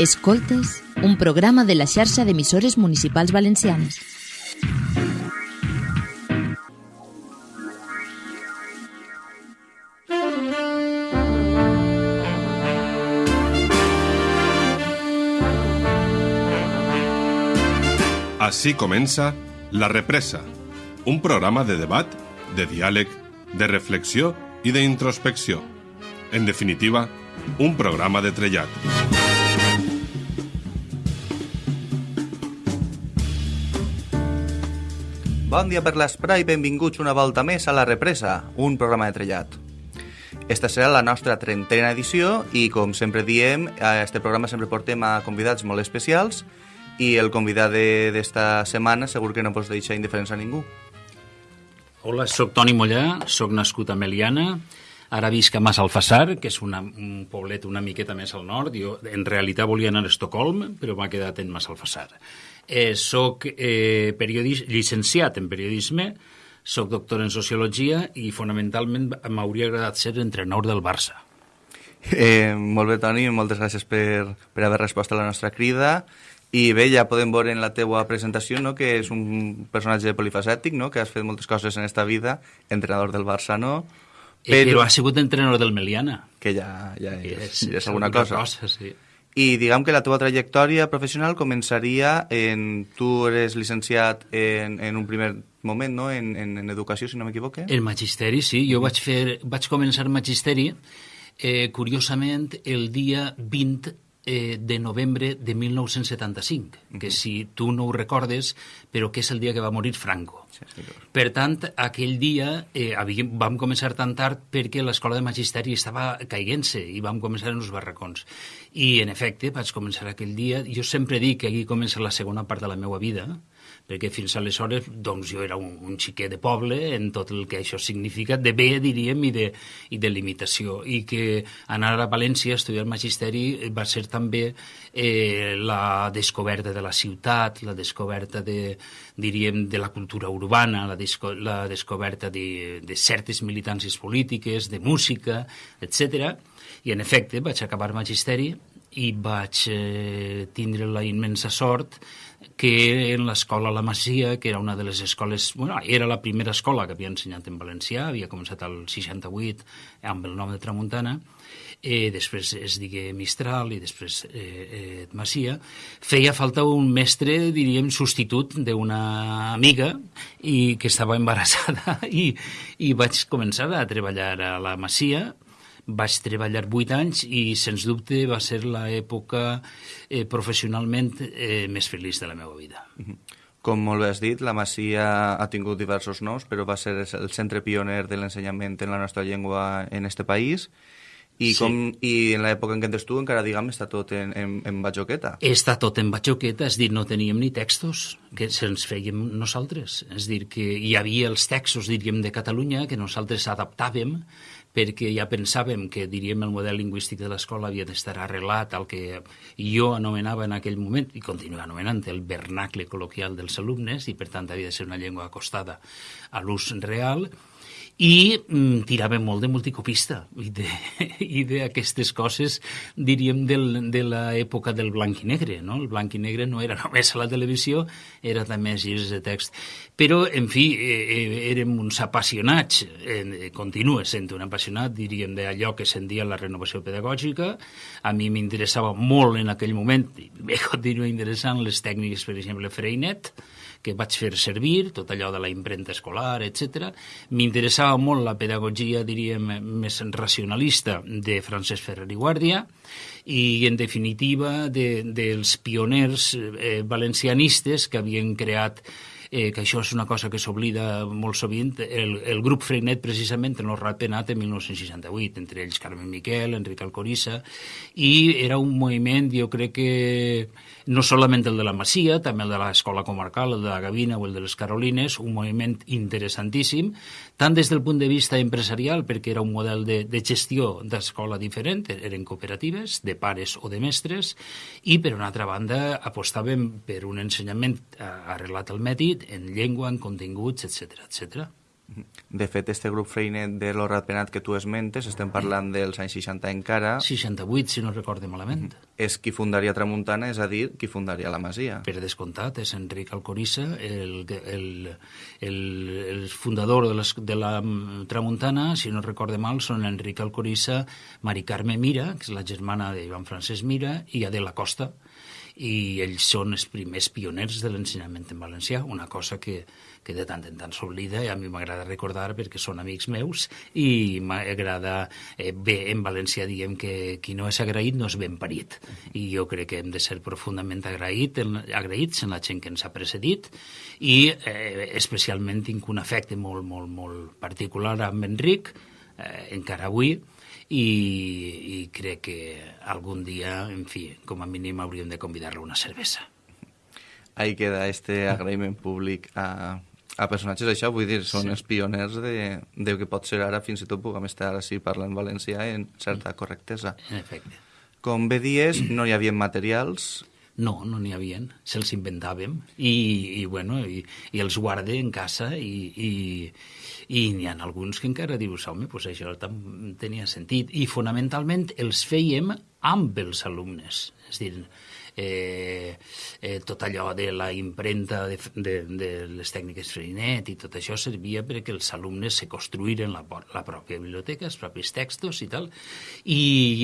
Escoltes, un programa de la xarxa d'emissores municipals valencianes. Així comença La Represa, un programa de debat, de diàleg, de reflexió i d'introspecció. En definitiva, un programa de trellat. Bon dia per l'Esprai, benvinguts una volta més a La Represa, un programa de trellat. Esta serà la nostra trentena edició i, com sempre diem, a este programa sempre portem a convidats molt especials i el convidat d'esta setmana segur que no pots deixar indiferents a ningú. Hola, sóc Toni Mollà, sóc nascut a Meliana, ara visc a Massalfassar, que és una, un poblet una miqueta més al nord. Jo, en realitat, volia anar a Estocolm, però m'ha quedat en Massalfassar. Eh, soc eh, periodis, llicenciat en periodisme, soc doctor en sociologia i fonamentalment m'hauria agradat ser entrenador del Barça. Eh, molt bé, Toni, moltes gràcies per, per haver respost a la nostra crida. I bé, ja podem veure en la teua presentació no, que és un personatge polifacètic, no, que has fet moltes coses en esta vida, entrenador del Barça, no? Però, eh, però ha sigut entrenador del Meliana. Que ja, ja és, és, ja és alguna cosa. cosa sí. I diguem que la teva trajectòria professional començaria en... Tu eres llicenciat en, en un primer moment, no?, en, en, en educació, si no m'equivoque. El magisteri, sí. Jo vaig, fer, vaig començar magisteri, eh, curiosament, el dia 20 eh, de novembre de 1975, uh -huh. que si tu no ho recordes, però que és el dia que va morir Franco. Sí, per tant, aquell dia eh, havíem, vam començar tan tard perquè l'escola de magisteri estava caiguent-se i vam començar en els barracons. I, en efecte, vaig començar aquell dia. Jo sempre dic que aquí comença la segona part de la meva vida, perquè fins aleshores doncs, jo era un, un xiquet de poble en tot el que això significa, de bé, diríem, i de, i de limitació, i que anar a València a estudiar magisteri va ser també eh, la descoberta de la ciutat, la descoberta de, diríem, de la cultura urbana, la, disco, la descoberta de, de certes militàncies polítiques, de música, etc. I, en efecte, vaig acabar magisteri i vaig eh, tindre la immensa sort que en l'escola La Masia, que era una de les escoles... Bueno, era la primera escola que havia ensenyat en valencià, havia començat al 68 amb el nom de Tramuntana, eh, després es digué Mistral i després eh, eh, Masia, feia falta un mestre, diríem, substitut d'una amiga i que estava embarassada i, i vaig començar a treballar a la Masia vaig treballar vuit anys i, sens dubte, va ser l'època eh, professionalment eh, més feliç de la meva vida. Com molt bé has dit, la Masia ha tingut diversos noms, però va ser el centre pioner de l'ensenyament en la nostra llengua en este país. I, com, sí. i en l'època en què entres tu encara, diguem, està tot en, en, en batxoqueta. Està tot en batxoqueta, és dir, no teníem ni textos que se'ns fèiem nosaltres. És dir, que hi havia els textos, diríem, de Catalunya que nosaltres adaptàvem perquè ja pensàvem que, diríem, el model lingüístic de l'escola havia d'estar arrelat al que jo anomenava en aquell moment, i continuo anomenant el vernacle col·loquial dels alumnes, i per tant havia de ser una llengua acostada a l'ús real, i mm, tirava molt de multicopista i d'aquestes coses, diríem, del, de l'època del blanc i negre. No? El blanc i negre no era només a la televisió, era també a de text. Però, en fi, eh, érem uns apassionats, eh, continua sent un apassionat, diríem, d'allò que sentia la renovació pedagògica. A mi m'interessava molt en aquell moment, me continua interessant les tècniques, per exemple, Freinet, que vaig fer servir, tot allò de la impremta escolar, etc. M'interessava molt la pedagogia, diríem, més racionalista de Francesc Ferrer i Guàrdia i, en definitiva, de, dels pioners eh, valencianistes que havien creat eh, que això és una cosa que s'oblida molt sovint, el, el grup Freinet precisament en el Ratpenat en 1968, entre ells Carmen Miquel, Enric Alcorissa, i era un moviment, jo crec que no solament el de la Masia, també el de l'Escola Comarcal, el de la Gavina o el de les Carolines, un moviment interessantíssim, tant des del punt de vista empresarial, perquè era un model de, de gestió d'escola diferent, eren cooperatives, de pares o de mestres, i per una altra banda apostàvem per un ensenyament arreglat al mèrit, en llengua, en continguts, etc etc. De fet, este grup freinet de l'Horrat Penat que tu esmentes, estem parlant dels anys 60 encara, 68, si no recorde malament. és qui fundaria Tramuntana, és a dir, qui fundaria la Masia. Per descomptat, és Enric Alcorissa, el, el, el, el fundador de, les, de la mm, Tramuntana, si no recorde mal, són Enric Alcorissa, Mari Carme Mira, que és la germana de Joan Francesc Mira, i Adela Costa, i ells són els primers pioners de l'ensenyament en valencià, una cosa que, que de tant en tant s'oblida i a mi m'agrada recordar perquè són amics meus i m'agrada, eh, bé, en valencià diem que qui no és agraït no és ben parit i jo crec que hem de ser profundament agraït, en, agraïts en la gent que ens ha precedit i eh, especialment tinc un afecte molt, molt, molt particular amb Enric, eh, encara avui, i, i crec que algun dia, en fi, com a mínim hauríem de convidar-lo a una cervesa. Ahí queda este agraïment públic a, a personatges això, vull dir, són sí. els pioners de, de que pot ser ara, fins i tot puguem estar així parlant valencià en certa correctesa. En efecte. Com bé dies, no hi havia materials, No, no n'hi havien, se'ls inventàvem i, i, bueno, i, i els guarde en casa i, i, i n'hi ha alguns que encara dius, home, pues això tenia sentit. I fonamentalment els fèiem amb els alumnes, és a dir, eh, eh, tot allò de la impremta de, de, de les tècniques Freinet i tot això servia perquè els alumnes se construïren la, la pròpia biblioteca, els propis textos i tal, i,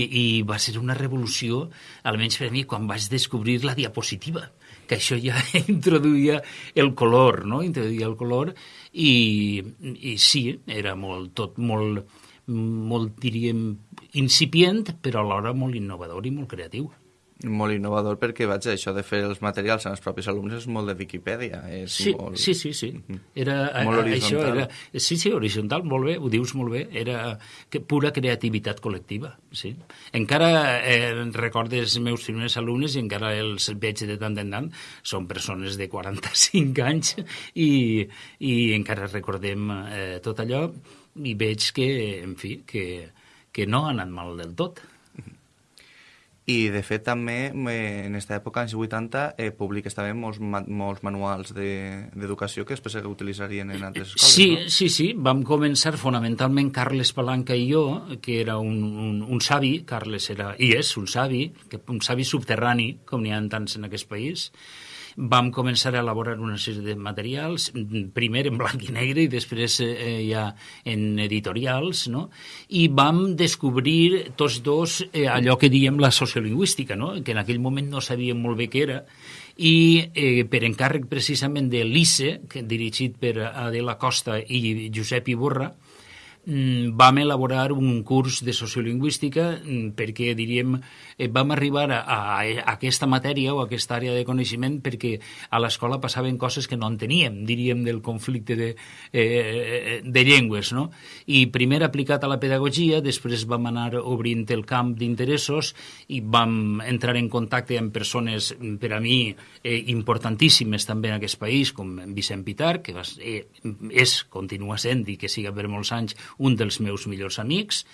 i va ser una revolució, almenys per a mi, quan vaig descobrir la diapositiva, que això ja introduïa el color, no? Introduïa el color i, i sí, era molt, tot molt, molt, diríem, incipient, però alhora molt innovador i molt creatiu. Molt innovador perquè, vaig, això de fer els materials en els propis alumnes és molt de Viquipèdia. És Sí, molt... sí, sí, sí. Era, Molt a- això era, sí, sí, horitzontal, molt bé, ho dius molt bé, era que pura creativitat col·lectiva, sí. Encara eh, recordes els meus primers alumnes i encara els veig de tant en tant, són persones de 45 anys i, i encara recordem eh, tot allò i veig que, en fi, que, que no ha anat mal del tot. I, de fet, també, en aquesta època, anys 80, eh, publiques també molts, molts manuals de- d'educació que després s'utilitzarien en altres escoles, Sí, no? sí, sí, vam començar fonamentalment Carles Palanca i jo, que era un, un, un savi, Carles era, i és un savi, que, un savi subterrani, com n'hi ha tants en aquest país, vam començar a elaborar una sèrie de materials, primer en blanc i negre i després eh, ja en editorials, no? i vam descobrir tots dos eh, allò que diem la sociolingüística, no? que en aquell moment no sabíem molt bé què era, i eh, per encàrrec precisament de l'ICE, dirigit per Adela Costa i Josep Iborra, vam elaborar un curs de sociolingüística mm, perquè, diríem, eh, vam arribar a, a, aquesta matèria o a aquesta àrea de coneixement perquè a l'escola passaven coses que no enteníem, diríem, del conflicte de, eh, de llengües, no? I primer aplicat a la pedagogia, després vam anar obrint el camp d'interessos i vam entrar en contacte amb persones, mm, per a mi, eh, importantíssimes també en aquest país, com Vicent Pitar, que va, eh, és, continua sent, i que siga per molts anys, un dels meus millors amics,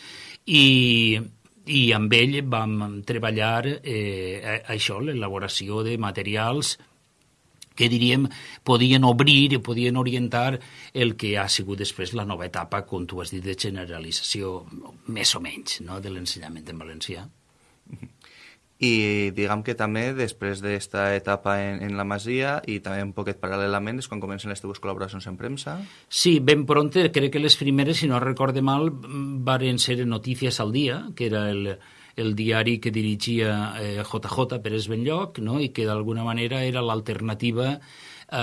i, i amb ell vam treballar eh, això, l'elaboració de materials que diríem podien obrir i podien orientar el que ha sigut després la nova etapa, com tu has dit, de generalització, més o menys, no?, de l'ensenyament en valencià. I diguem que també, després d'esta etapa en, en la Masia, i també un poquet paral·lelament, és quan comencen les teves col·laboracions en premsa. Sí, ben pronte, crec que les primeres, si no recorde mal, varen ser Notícies al Dia, que era el, el diari que dirigia eh, JJ Pérez Benlloc, no? i que d'alguna manera era l'alternativa eh,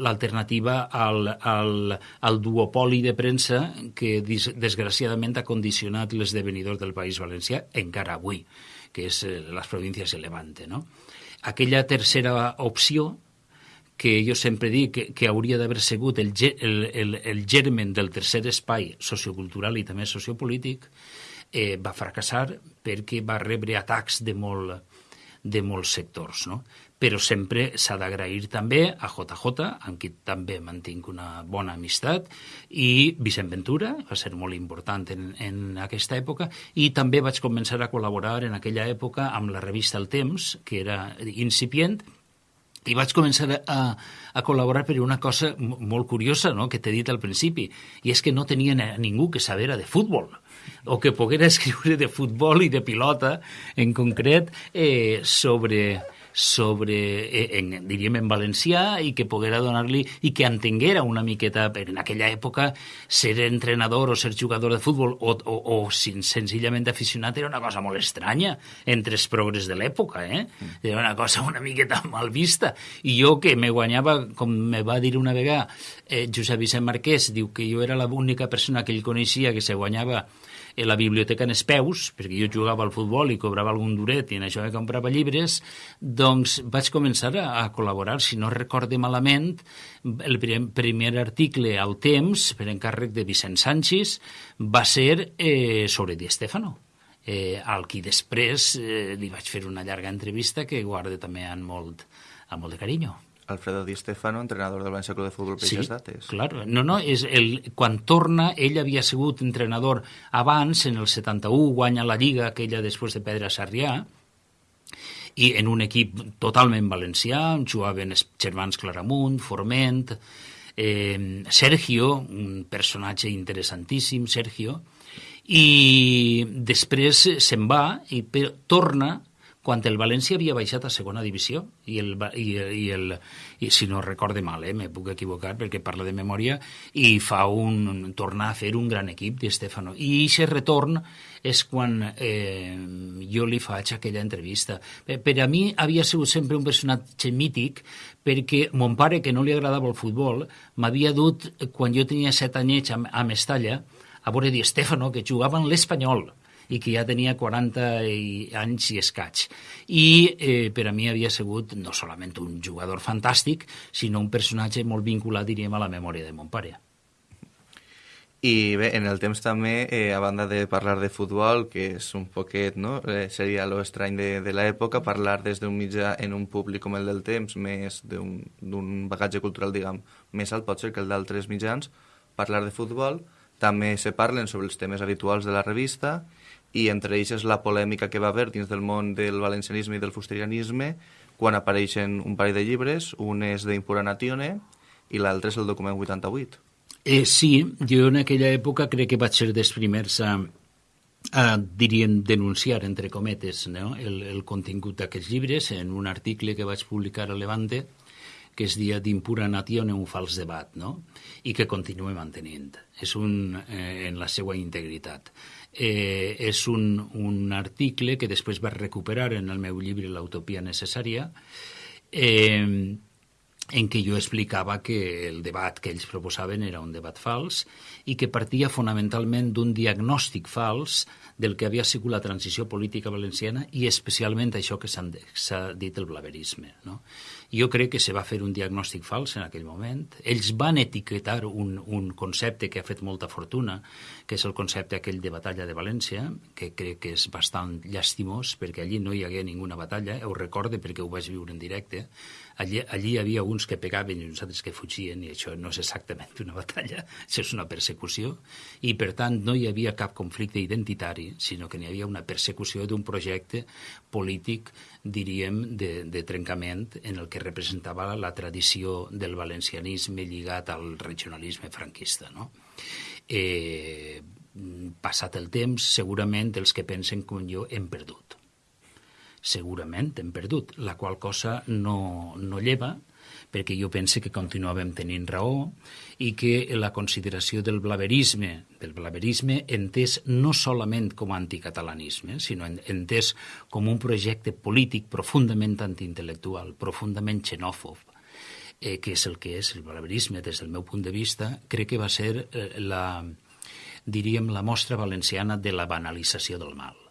l'alternativa al, al, al duopoli de premsa que desgraciadament ha condicionat l'esdevenidor del País Valencià encara avui, que és eh, les províncies de Levante. No? Aquella tercera opció que jo sempre dic que, que hauria d'haver sigut el, el, el, el germen del tercer espai sociocultural i també sociopolític, eh, va fracassar perquè va rebre atacs de, molt, de molts sectors. No? Però sempre s'ha d'agrair també a JJ, amb qui també mantinc una bona amistat, i Vicent Ventura, va ser molt important en, en aquesta època, i també vaig començar a col·laborar en aquella època amb la revista El Temps, que era incipient, i vaig començar a, a col·laborar per una cosa molt curiosa no? que t'he dit al principi, i és que no tenia ningú que sabera de futbol o que poguera escriure de futbol i de pilota en concret eh, sobre, sobre, eh, en, diríem, en valencià i que poguera donar-li i que entenguera una miqueta, per en aquella època ser entrenador o ser jugador de futbol o, o, o senzillament aficionat era una cosa molt estranya entre els progres de l'època, eh? Era una cosa una miqueta mal vista. I jo que me guanyava, com me va dir una vegada eh, Josep Vicent Marquès, diu que jo era l'única persona que ell coneixia que se guanyava en la biblioteca en els peus, perquè jo jugava al futbol i cobrava algun duret i en això me comprava llibres, doncs vaig començar a, a col·laborar. Si no recorde malament, el primer article al Temps, per encàrrec de Vicent Sánchez, va ser eh, sobre Di Stefano eh, al qui després eh, li vaig fer una llarga entrevista que guarda també amb molt, amb molt de carinyo. Alfredo Di Stefano, entrenador del València Club de Futbol per sí, dates. Claro. No, no, és el, quan torna, ell havia sigut entrenador abans, en el 71, guanya la Lliga, aquella després de Pedra Sarrià, i en un equip totalment valencià, jugaven els germans Claramunt, Forment, eh, Sergio, un personatge interessantíssim, Sergio, i després se'n va i torna quan el València havia baixat a segona divisió i, el, i, i, el, i si no recorde mal, eh, me puc equivocar perquè parla de memòria i fa un, tornar a fer un gran equip de Stefano. I aquest retorn és quan eh, jo li faig aquella entrevista. Per, a mi havia sigut sempre un personatge mític perquè mon pare que no li agradava el futbol m'havia dut quan jo tenia set anyets a, a Mestalla a veure Di Stefano que jugava en l'Espanyol i que ja tenia 40 anys i escaig. I eh, per a mi havia sigut no solament un jugador fantàstic, sinó un personatge molt vinculat, diríem, a la memòria de mon pare. I bé, en el temps també, eh, a banda de parlar de futbol, que és un poquet, no? Eh, seria lo estrany de, de l'època, parlar des d'un mitjà en un públic com el del temps, més d'un bagatge cultural, diguem, més alt pot ser que el d'altres mitjans, parlar de futbol, també se parlen sobre els temes habituals de la revista i entre ells és la polèmica que va haver dins del món del valencianisme i del fusterianisme quan apareixen un parell de llibres, un és d'Impura Natione i l'altre és el document 88. Eh, sí, jo en aquella època crec que vaig ser dels primers a, a diríem, denunciar, entre cometes, no? el, el contingut d'aquests llibres en un article que vaig publicar a Levante que es dia d'Impura Natione un fals debat, no? i que continue mantenint. És un, eh, en la seva integritat eh, és un, un article que després va recuperar en el meu llibre L'utopia necessària, eh, en què jo explicava que el debat que ells proposaven era un debat fals i que partia fonamentalment d'un diagnòstic fals del que havia sigut la transició política valenciana i especialment això que s'ha dit el blaverisme. No? Jo crec que se va fer un diagnòstic fals en aquell moment. Ells van etiquetar un, un concepte que ha fet molta fortuna, que és el concepte aquell de batalla de València, que crec que és bastant llastimós, perquè allí no hi hagué ninguna batalla, ho recorde perquè ho vaig viure en directe. Allí, allí hi havia uns que pegaven i uns altres que fugien, i això no és exactament una batalla, això és una persecució, i per tant no hi havia cap conflicte identitari, sinó que n'hi havia una persecució d'un projecte polític diríem, de, de trencament en el que representava la tradició del valencianisme lligat al regionalisme franquista. No? Eh, passat el temps, segurament els que pensen com jo hem perdut. Segurament hem perdut, la qual cosa no, no lleva perquè jo pense que continuàvem tenint raó i que la consideració del blaverisme, del blaverisme entès no solament com a anticatalanisme, sinó entès com un projecte polític profundament antiintel·lectual, profundament xenòfob, eh, que és el que és el blaverisme des del meu punt de vista, crec que va ser eh, la, diríem, la mostra valenciana de la banalització del mal.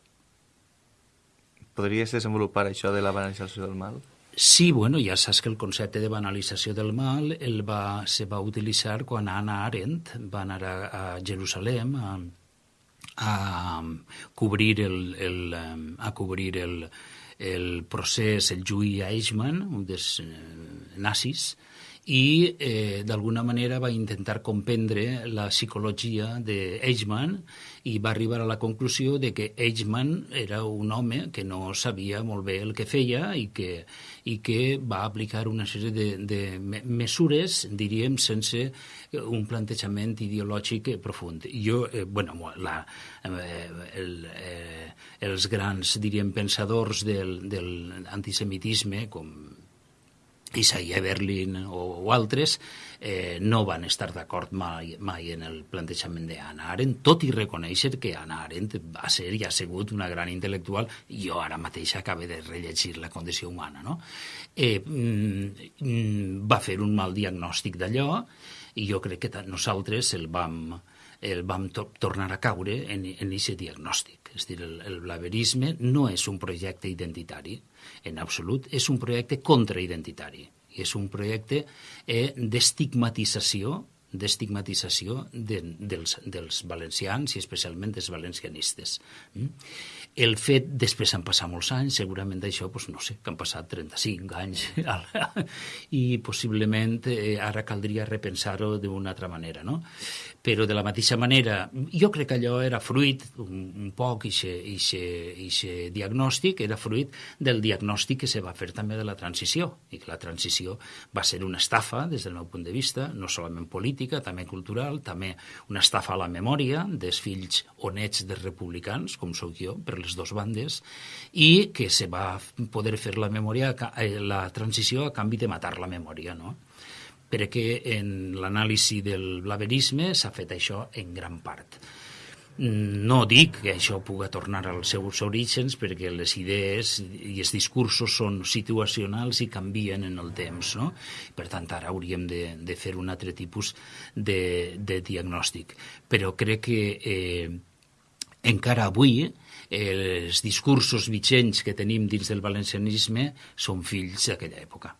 Podries desenvolupar això de la banalització del mal? Sí, bueno, ja saps que el concepte de banalització del mal el va, se va utilitzar quan Anna Arendt va anar a, a Jerusalem a, a cobrir el, el, a cobrir el, el procés, el juí Eichmann, un dels eh, nazis, i eh, d'alguna manera va intentar comprendre la psicologia d'Eichmann i va arribar a la conclusió de que Eichmann era un home que no sabia molt bé el que feia i que, i que va aplicar una sèrie de, de mesures, diríem, sense un plantejament ideològic profund. Jo, eh, bueno, la, eh, el, eh, els grans, diríem, pensadors del, del antisemitisme, com Isaiah Berlin o, o altres, eh, no van estar d'acord mai, mai en el plantejament d'Anna Arendt, tot i reconèixer que Anna Arendt va ser i ha sigut una gran intel·lectual, jo ara mateix acabo de rellegir La condició humana, no? Eh, mm, va fer un mal diagnòstic d'allò, i jo crec que nosaltres el vam, el vam to tornar a caure en aquest diagnòstic. És dir, el, el blaverisme no és un projecte identitari, en absolut, és un projecte contraidentitari és un projecte eh, d'estigmatització d'estigmatització de, dels, dels valencians i especialment dels valencianistes. Mm? El fet, després han passat molts anys, segurament d'això, doncs, no sé, que han passat 35 anys, i possiblement eh, ara caldria repensar-ho d'una altra manera, no? Però de la mateixa manera, jo crec que allò era fruit, un, un poc, ixe diagnòstic, era fruit del diagnòstic que se va fer també de la transició, i que la transició va ser una estafa, des del meu punt de vista, no solament política, també cultural, també una estafa a la memòria dels fills o nets dels republicans, com sóc jo, per les dues bandes, i que se va poder fer la memòria, eh, la transició a canvi de matar la memòria, no? Perquè en l'anàlisi del blaverisme s'ha fet això en gran part. No dic que això puga tornar als seus orígens perquè les idees i els discursos són situacionals i canvien en el temps. No? Per tant, ara hauríem de, de fer un altre tipus de, de diagnòstic. Però crec que eh, encara avui els discursos vigents que tenim dins del valencianisme són fills d'aquella època.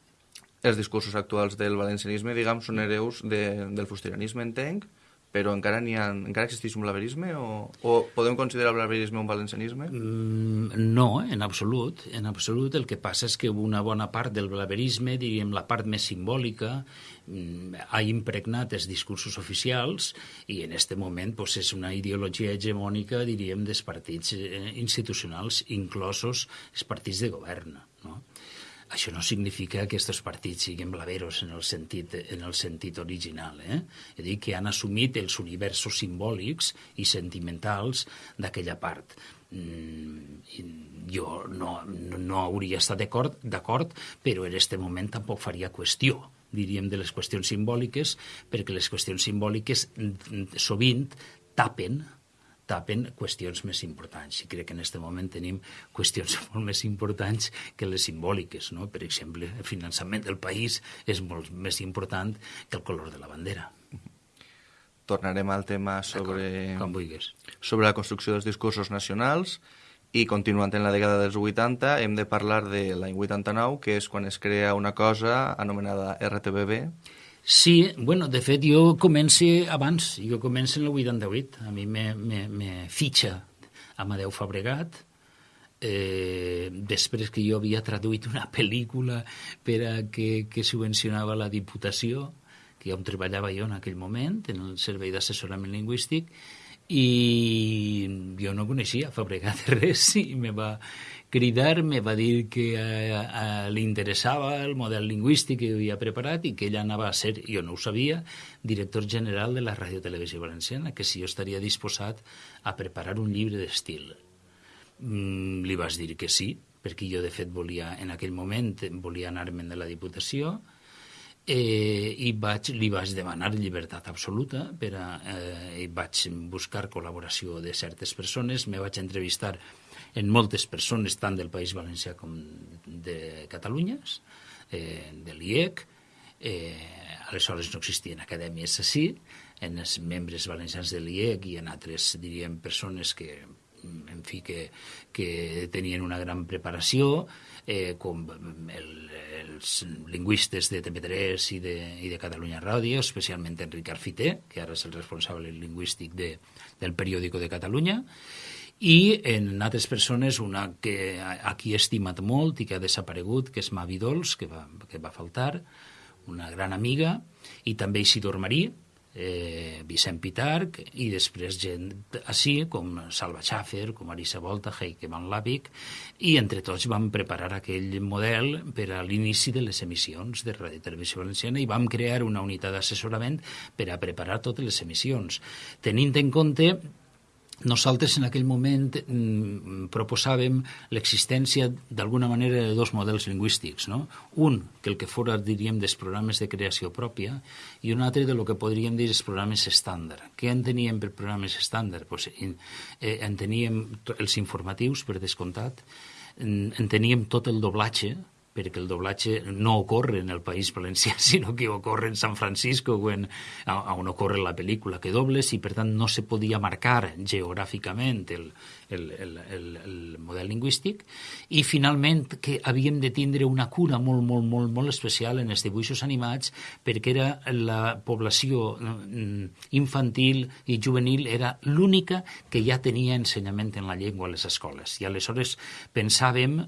Els discursos actuals del valencianisme, diguem, són hereus de, del fustiranisme, entenc, però encara, ha, encara existeix un blaverisme o, o podem considerar el blaverisme un valencianisme? Mm, no, en absolut. En absolut el que passa és que una bona part del blaverisme, diríem la part més simbòlica, mm, ha impregnat els discursos oficials i en aquest moment pues, és una ideologia hegemònica, diríem, dels partits eh, institucionals, inclosos els partits de govern. No? Això no significa que aquests partits siguin blaveros en el sentit, en el sentit original. Eh? És dir, que han assumit els universos simbòlics i sentimentals d'aquella part. Mm, jo no, no, no hauria estat d'acord, però en aquest moment tampoc faria qüestió diríem, de les qüestions simbòliques, perquè les qüestions simbòliques mm, sovint tapen tapen qüestions més importants. I crec que en aquest moment tenim qüestions molt més importants que les simbòliques. No? Per exemple, el finançament del país és molt més important que el color de la bandera. Tornarem al tema sobre, com vulguis. sobre la construcció dels discursos nacionals i continuant en la dècada dels 80 hem de parlar de l'any 89, que és quan es crea una cosa anomenada RTBB, Sí, bueno, de fet jo començo abans, jo començo en el 88, a mi me, me, me fitxa Amadeu Fabregat, eh, després que jo havia traduït una pel·lícula per a que, que subvencionava la Diputació, que on treballava jo en aquell moment, en el Servei d'Assessorament Lingüístic, i jo no coneixia Fabregat res i me va, cridar, me va dir que eh, eh, li interessava el model lingüístic que havia preparat i que ella anava a ser, jo no ho sabia, director general de la Ràdio Televisió Valenciana, que si jo estaria disposat a preparar un llibre d'estil. Mm, li vas dir que sí, perquè jo de fet volia, en aquell moment, volia anar-me'n de la Diputació, eh, i vaig, li vaig demanar llibertat absoluta per a, eh, i vaig buscar col·laboració de certes persones, me vaig entrevistar en moltes persones, tant del País Valencià com de Catalunya, eh, de l'IEC. Eh, aleshores no existien acadèmies així, en els membres valencians de l'IEC i en altres, diríem, persones que en fi, que, que tenien una gran preparació, eh, com el, els lingüistes de TV3 i de, i de Catalunya Ràdio, especialment Enric Arfité, que ara és el responsable lingüístic de, del periòdico de Catalunya, i en altres persones, una que aquí he estimat molt i que ha desaparegut, que és Mavi Dols, que va, que va faltar, una gran amiga, i també Isidor Marí, eh, Vicent Pitarc i després gent així com Salva Schaffer, com Arisa Volta, Heike Van Lavic i entre tots vam preparar aquell model per a l'inici de les emissions de Ràdio Televisió Valenciana i vam crear una unitat d'assessorament per a preparar totes les emissions. Tenint en compte nosaltres en aquell moment mm, proposàvem l'existència d'alguna manera de dos models lingüístics. No? Un, que el que fora, diríem, dels programes de creació pròpia i un altre de lo que podríem dir els programes estàndard. Què enteníem per programes estàndard? Pues, en, eh, enteníem els informatius, per descomptat, enteníem tot el doblatge, perquè el doblatge no ocorre en el País Valencià, sinó que ocorre en San Francisco, on, on ocorre la pel·lícula que dobles, i per tant no se podia marcar geogràficament el, el, el, el, el model lingüístic, i finalment que havíem de tindre una cura molt, molt, molt, molt especial en els dibuixos animats, perquè era la població mm, infantil i juvenil era l'única que ja tenia ensenyament en la llengua a les escoles. I aleshores pensàvem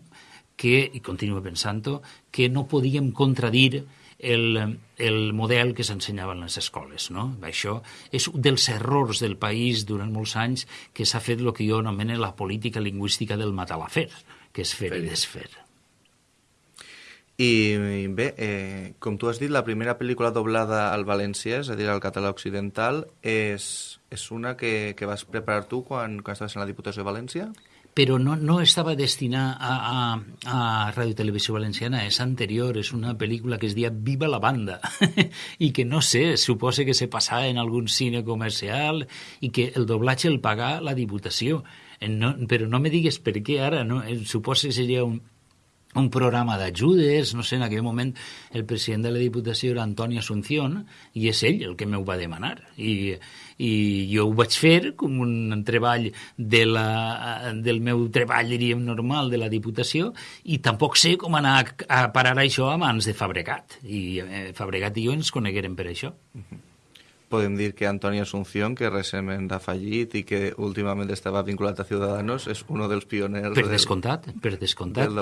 que, i continuo pensant-ho, que no podíem contradir el, el model que s'ensenyava en les escoles. No? Això és un dels errors del país durant molts anys que s'ha fet el que jo anomeno la política lingüística del matalafer, que és fer i desfer. I bé, eh, com tu has dit, la primera pel·lícula doblada al valencià, és a dir, al català occidental, és, és una que, que vas preparar tu quan, quan estaves en la Diputació de València? Però no, no estava destinat a, a, a Ràdio Televisió Valenciana, és anterior, és una pel·lícula que es dia Viva la banda, i que no sé, suposa que se passava en algun cine comercial i que el doblatge el paga la Diputació. Eh, no, però no me digues per què ara, no? Eh, suposa que seria un, un programa d'ajudes, no sé, en aquell moment el president de la Diputació era Antoni Asunción i és ell el que m'ho va demanar. I, i jo ho vaig fer com un treball de la, del meu treball, diríem, normal de la Diputació i tampoc sé com anar a, a parar això a mans de Fabregat. I eh, Fabregat i jo ens coneguérem per això. Uh -huh podem dir que Antoni Asunción, que recentment ha fallit i que últimament estava vinculat a Ciudadanos, és un dels pioners... Per descomptat, del, per descomptat.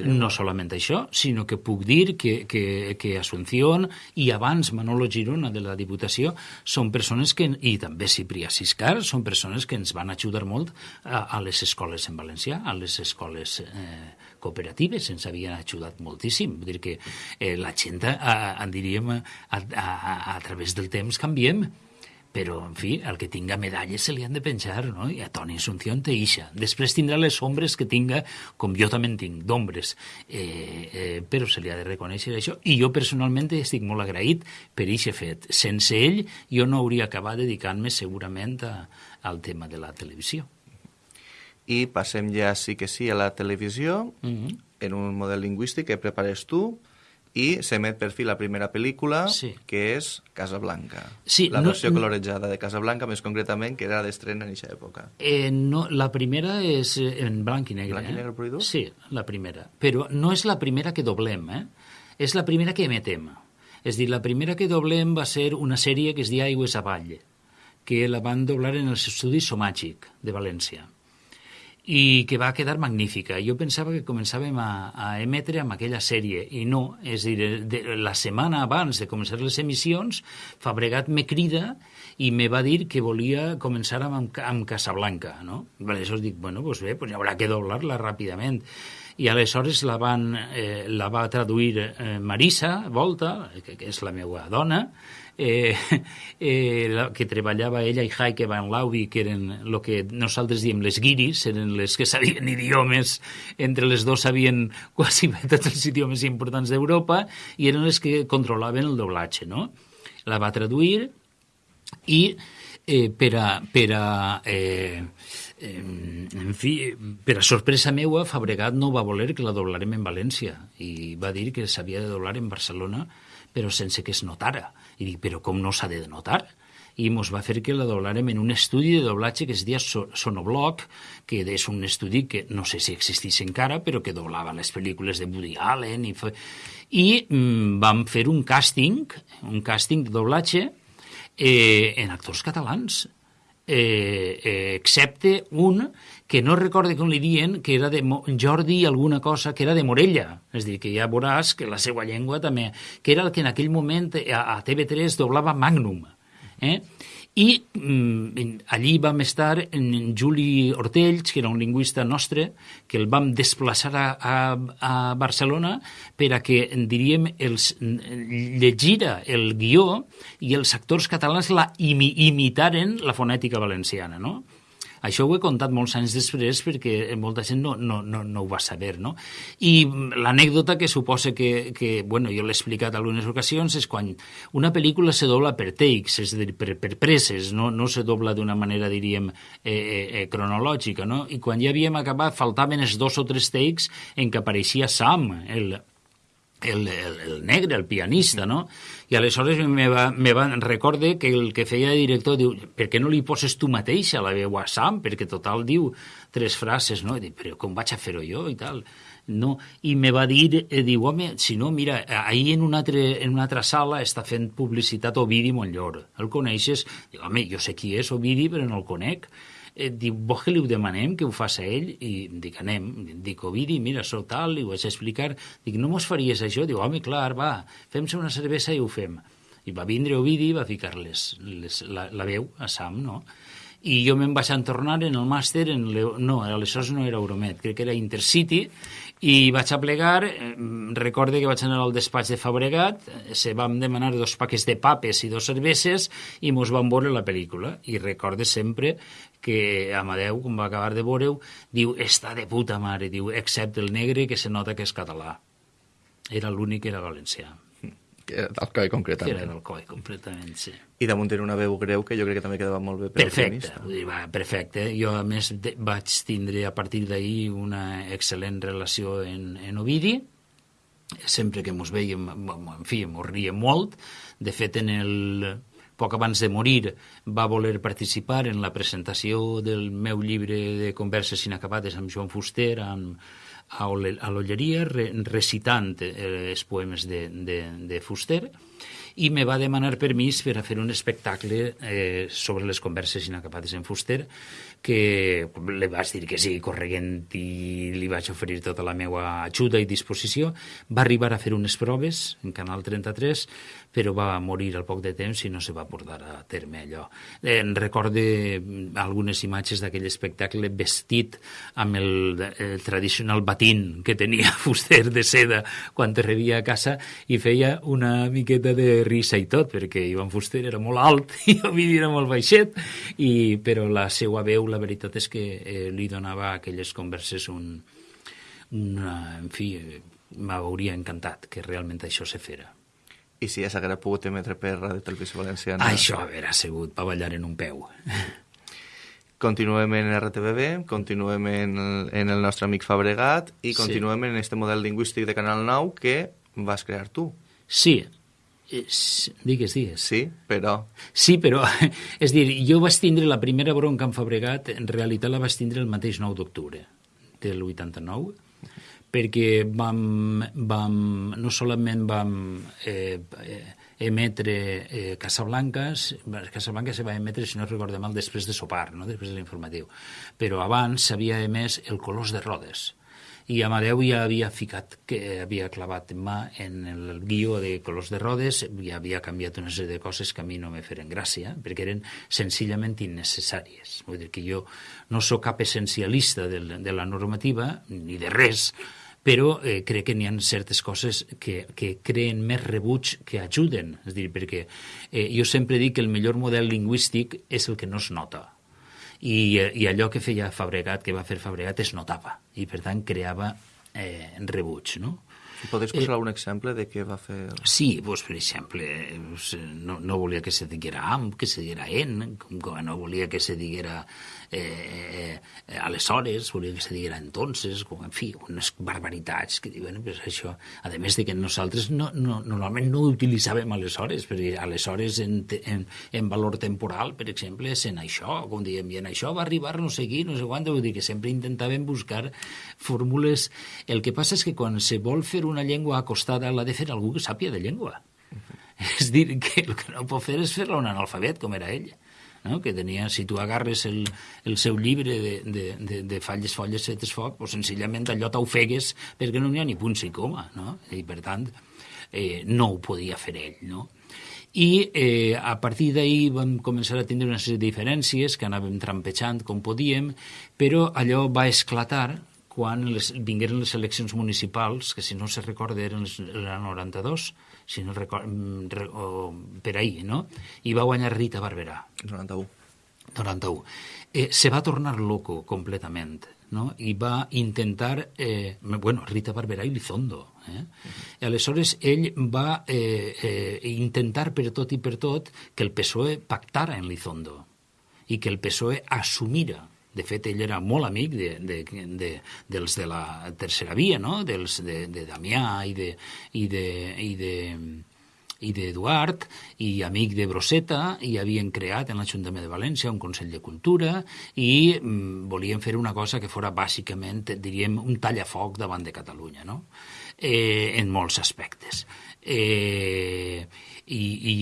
I no solament això, sinó que puc dir que, que, que Asunción i abans Manolo Girona de la Diputació són persones que, i també Ciprià Siscar, són persones que ens van ajudar molt a, a les escoles en valencià, a les escoles eh, cooperatives ens havien ajudat moltíssim. Vull dir que eh, la gent, a, a, diríem, a, a, a, a través del temps canviem, però, en fi, el que tinga medalles se li han de penjar, no? I a Toni Asunción té ixa. Després tindrà les ombres que tinga, com jo també en tinc, d'ombres. Eh, eh, però se li ha de reconèixer això. I jo, personalment, estic molt agraït per ixe fet. Sense ell, jo no hauria acabat dedicant-me, segurament, a, al tema de la televisió i passem ja sí que sí a la televisió mm -hmm. en un model lingüístic que prepares tu i s'emet per fi la primera pel·lícula sí. que és Casablanca sí, la versió no, colorejada de Casablanca més concretament que era d'estrena en aquesta època eh, no, la primera és en blanc i negre blanc i eh? negre eh? sí, la primera però no és la primera que doblem eh? és la primera que emetem és dir, la primera que doblem va ser una sèrie que es deia Aigües avall que la van doblar en els estudis Somàgic de València i que va quedar magnífica. Jo pensava que començàvem a, a emetre amb aquella sèrie, i no, és a dir, de, la setmana abans de començar les emissions, Fabregat me crida i me va dir que volia començar amb, amb Casablanca, no? Aleshores dic, bueno, pues bé, pues haurà que doblar-la ràpidament. I aleshores la, van, eh, la va traduir eh, Marisa Volta, que, que és la meva dona, eh, eh, la, que treballava ella i Heike Van Laubi, que eren el que nosaltres diem les guiris, eren les que sabien idiomes, entre les dos sabien quasi tots els idiomes importants d'Europa, i eren les que controlaven el doblatge, no? La va traduir i eh, per a, per a eh, en fi, per a sorpresa meua, Fabregat no va voler que la doblarem en València i va dir que s'havia de doblar en Barcelona però sense que es notara. I dic, però com no s'ha de notar? i ens va fer que la doblarem en un estudi de doblatge que es deia Sonobloc, que és un estudi que no sé si existeix encara, però que doblava les pel·lícules de Woody Allen. I, fe... I mm, vam fer un càsting, un càsting de doblatge eh, en actors catalans eh, eh, excepte un que no recorde com li dien, que era de Jordi alguna cosa, que era de Morella. És dir, que ja veuràs que la seva llengua també... que era el que en aquell moment a, a TV3 doblava Magnum. Eh? I mm, allí vam estar en Juli Ortells, que era un lingüista nostre, que el vam desplaçar a, a, a Barcelona per a que, diríem, els, llegira el guió i els actors catalans la imi, imitaren la fonètica valenciana, no? Això ho he contat molts anys després perquè molta gent no, no, no, no ho va saber, no? I l'anècdota que suposa que, que bueno, jo l'he explicat algunes ocasions és quan una pel·lícula se dobla per takes, és a dir, per, per presses, no, no se dobla d'una manera, diríem, eh, eh, eh, cronològica, no? I quan ja havíem acabat faltaven els dos o tres takes en què apareixia Sam, el, el, el, el negre, el pianista, no? I aleshores me va, me va, recorde que el que feia de director diu, per què no li poses tu mateixa la veu a Sam? Perquè total diu tres frases, no? I dic, però com vaig a fer-ho jo i tal? No, i me va dir, eh, diu, home, si no, mira, ahir en una, altre, en una altra sala està fent publicitat Ovidi Montllor. El coneixes? Diu, home, jo sé qui és Ovidi, però no el conec eh, diu, vols que li ho demanem, que ho faci ell? I dic, anem. Dic, Ovidi, mira, sóc tal, li ho vaig explicar. Dic, no mos faries això? Diu, home, clar, va, fem-se una cervesa i ho fem. I va vindre Ovidi i va ficar les, les, la, la veu a Sam, no? i jo me'n vaig entornar en el màster, en le... no, aleshores no era Euromet, crec que era Intercity, i vaig a plegar, eh, recorde que vaig anar al despatx de Fabregat, se vam demanar dos paquets de papes i dos cerveses i mos vam veure la pel·lícula. I recorde sempre que Amadeu, quan va acabar de veure-ho, diu, està de puta mare, diu, excepte el negre que se nota que és català. Era l'únic que era valencià. Que era d'Alcoi, concretament. Que era d'Alcoi, completament, sí. I damunt era una veu greu que jo crec que també quedava molt bé per perfecte, vull dir, va, perfecte. Jo, a més, de, vaig tindre a partir d'ahir una excel·lent relació en, en Ovidi, sempre que mos veiem, en fi, mos riem molt. De fet, en el, poc abans de morir va voler participar en la presentació del meu llibre de converses inacabades amb Joan Fuster, amb, a l'Olleria re, recitant eh, els poemes de, de, de Fuster i me va demanar permís per a fer un espectacle eh, sobre les converses inacabades en Fuster que li vaig dir que sí, correguent i li vaig oferir tota la meva ajuda i disposició. Va arribar a fer unes proves en Canal 33 però va morir al poc de temps i no se va portar a terme allò. En recorde algunes imatges d'aquell espectacle vestit amb el, el tradicional batín que tenia Fuster de seda quan te rebia a casa i feia una miqueta de risa i tot, perquè Ivan Fuster era molt alt i Ovidi era molt baixet, i, però la seva veu, la veritat és que eh, li donava a aquelles converses un, una, en fi, m'hauria encantat que realment això se fera. I si ja s'haguera pogut emetre per Ràdio Televisió Valenciana... Això haurà sigut pa ballar en un peu. Continuem en RTBB, continuem en, en el nostre amic Fabregat i continuem sí. en este model lingüístic de Canal 9 que vas crear tu. Sí, és, digues, digues. Sí, però... Sí, però, és dir, jo vaig tindre la primera bronca en Fabregat, en realitat la vaig tindre el mateix 9 d'octubre del 89, perquè vam, vam, no solament vam eh, eh, emetre eh, Casablanques, Casablanca se va emetre, si no recordo mal, després de sopar, no? després de l'informatiu, però abans s'havia emès el Colors de Rodes, i Amadeu ja havia ficat, que havia clavat mà en el guió de Colors de Rodes, i havia canviat una sèrie de coses que a mi no me feren gràcia, perquè eren senzillament innecessàries. Vull dir que jo no sóc cap essencialista de la normativa, ni de res, però eh, crec que n'hi ha certes coses que, que creen més rebuig que ajuden. És dir, perquè eh, jo sempre dic que el millor model lingüístic és el que no es nota. I, eh, i allò que feia Fabregat, que va fer Fabregat, es notava, i per tant creava eh, rebuig, no? Podries posar eh, algun exemple de què va fer? Sí, pues, per exemple, no, no volia que se diguera am, que se diguera en, com no volia que se diguera eh, eh, aleshores, volia que se diguera entonces, com, en fi, unes barbaritats que diuen, pues, això, a més de que nosaltres no, no, normalment no utilitzàvem aleshores, perquè aleshores en, en, en valor temporal, per exemple, és en això, com diem, i en això va arribar no sé qui, no sé quant, vull dir que sempre intentàvem buscar fórmules. El que passa és que quan se vol fer una llengua acostada l'ha de fer algú que sàpia de llengua. És dir, que el que no pot fer és fer-la un analfabet, com era ell no? que tenia, si tu agarres el, el seu llibre de, de, de, de falles, folles, fetes foc, pues, senzillament allò t'ofegues perquè no n'hi ha ni punt i coma, no? I per tant, eh, no ho podia fer ell, no? I eh, a partir d'ahir vam començar a tindre una sèrie de diferències que anàvem trampejant com podíem, però allò va esclatar quan les, vingueren les eleccions municipals, que si no se recorda eren les, el 92, si no record, mm, re, o, per ahir, no? I va guanyar Rita Barberà. 91. 91. Eh, se va tornar loco completament, no? i va intentar, eh, bueno, Rita Barberà i Lizondo. Eh? Aleshores ell va eh, eh, intentar per tot i per tot que el PSOE pactara en Lizondo i que el PSOE assumira de fet, ell era molt amic de, de, de, dels de la tercera via, no? dels de, de Damià i de, i de, i de, i d'Eduard, i amic de Broseta, i havien creat en l'Ajuntament de València un Consell de Cultura, i mm, volien fer una cosa que fora bàsicament, diríem, un tallafoc davant de Catalunya, no? eh, en molts aspectes. Eh, i, i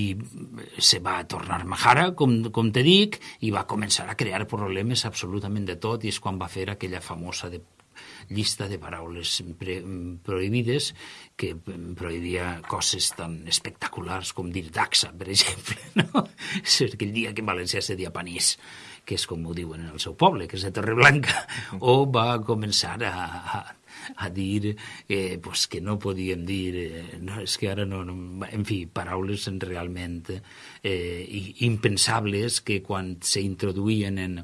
se va tornar majara, com, com te dic, i va començar a crear problemes absolutament de tot, i és quan va fer aquella famosa de llista de paraules pre, prohibides que prohibia coses tan espectaculars com dir daxa, per exemple. No? És aquell dia que en València se dia panís, que és com ho diuen en el seu poble, que és de Torreblanca, o va començar a, a a dir eh, pues que no podíem dir, eh, no, és que ara no, no en fi, paraules realment eh, impensables que quan s'introduïen en,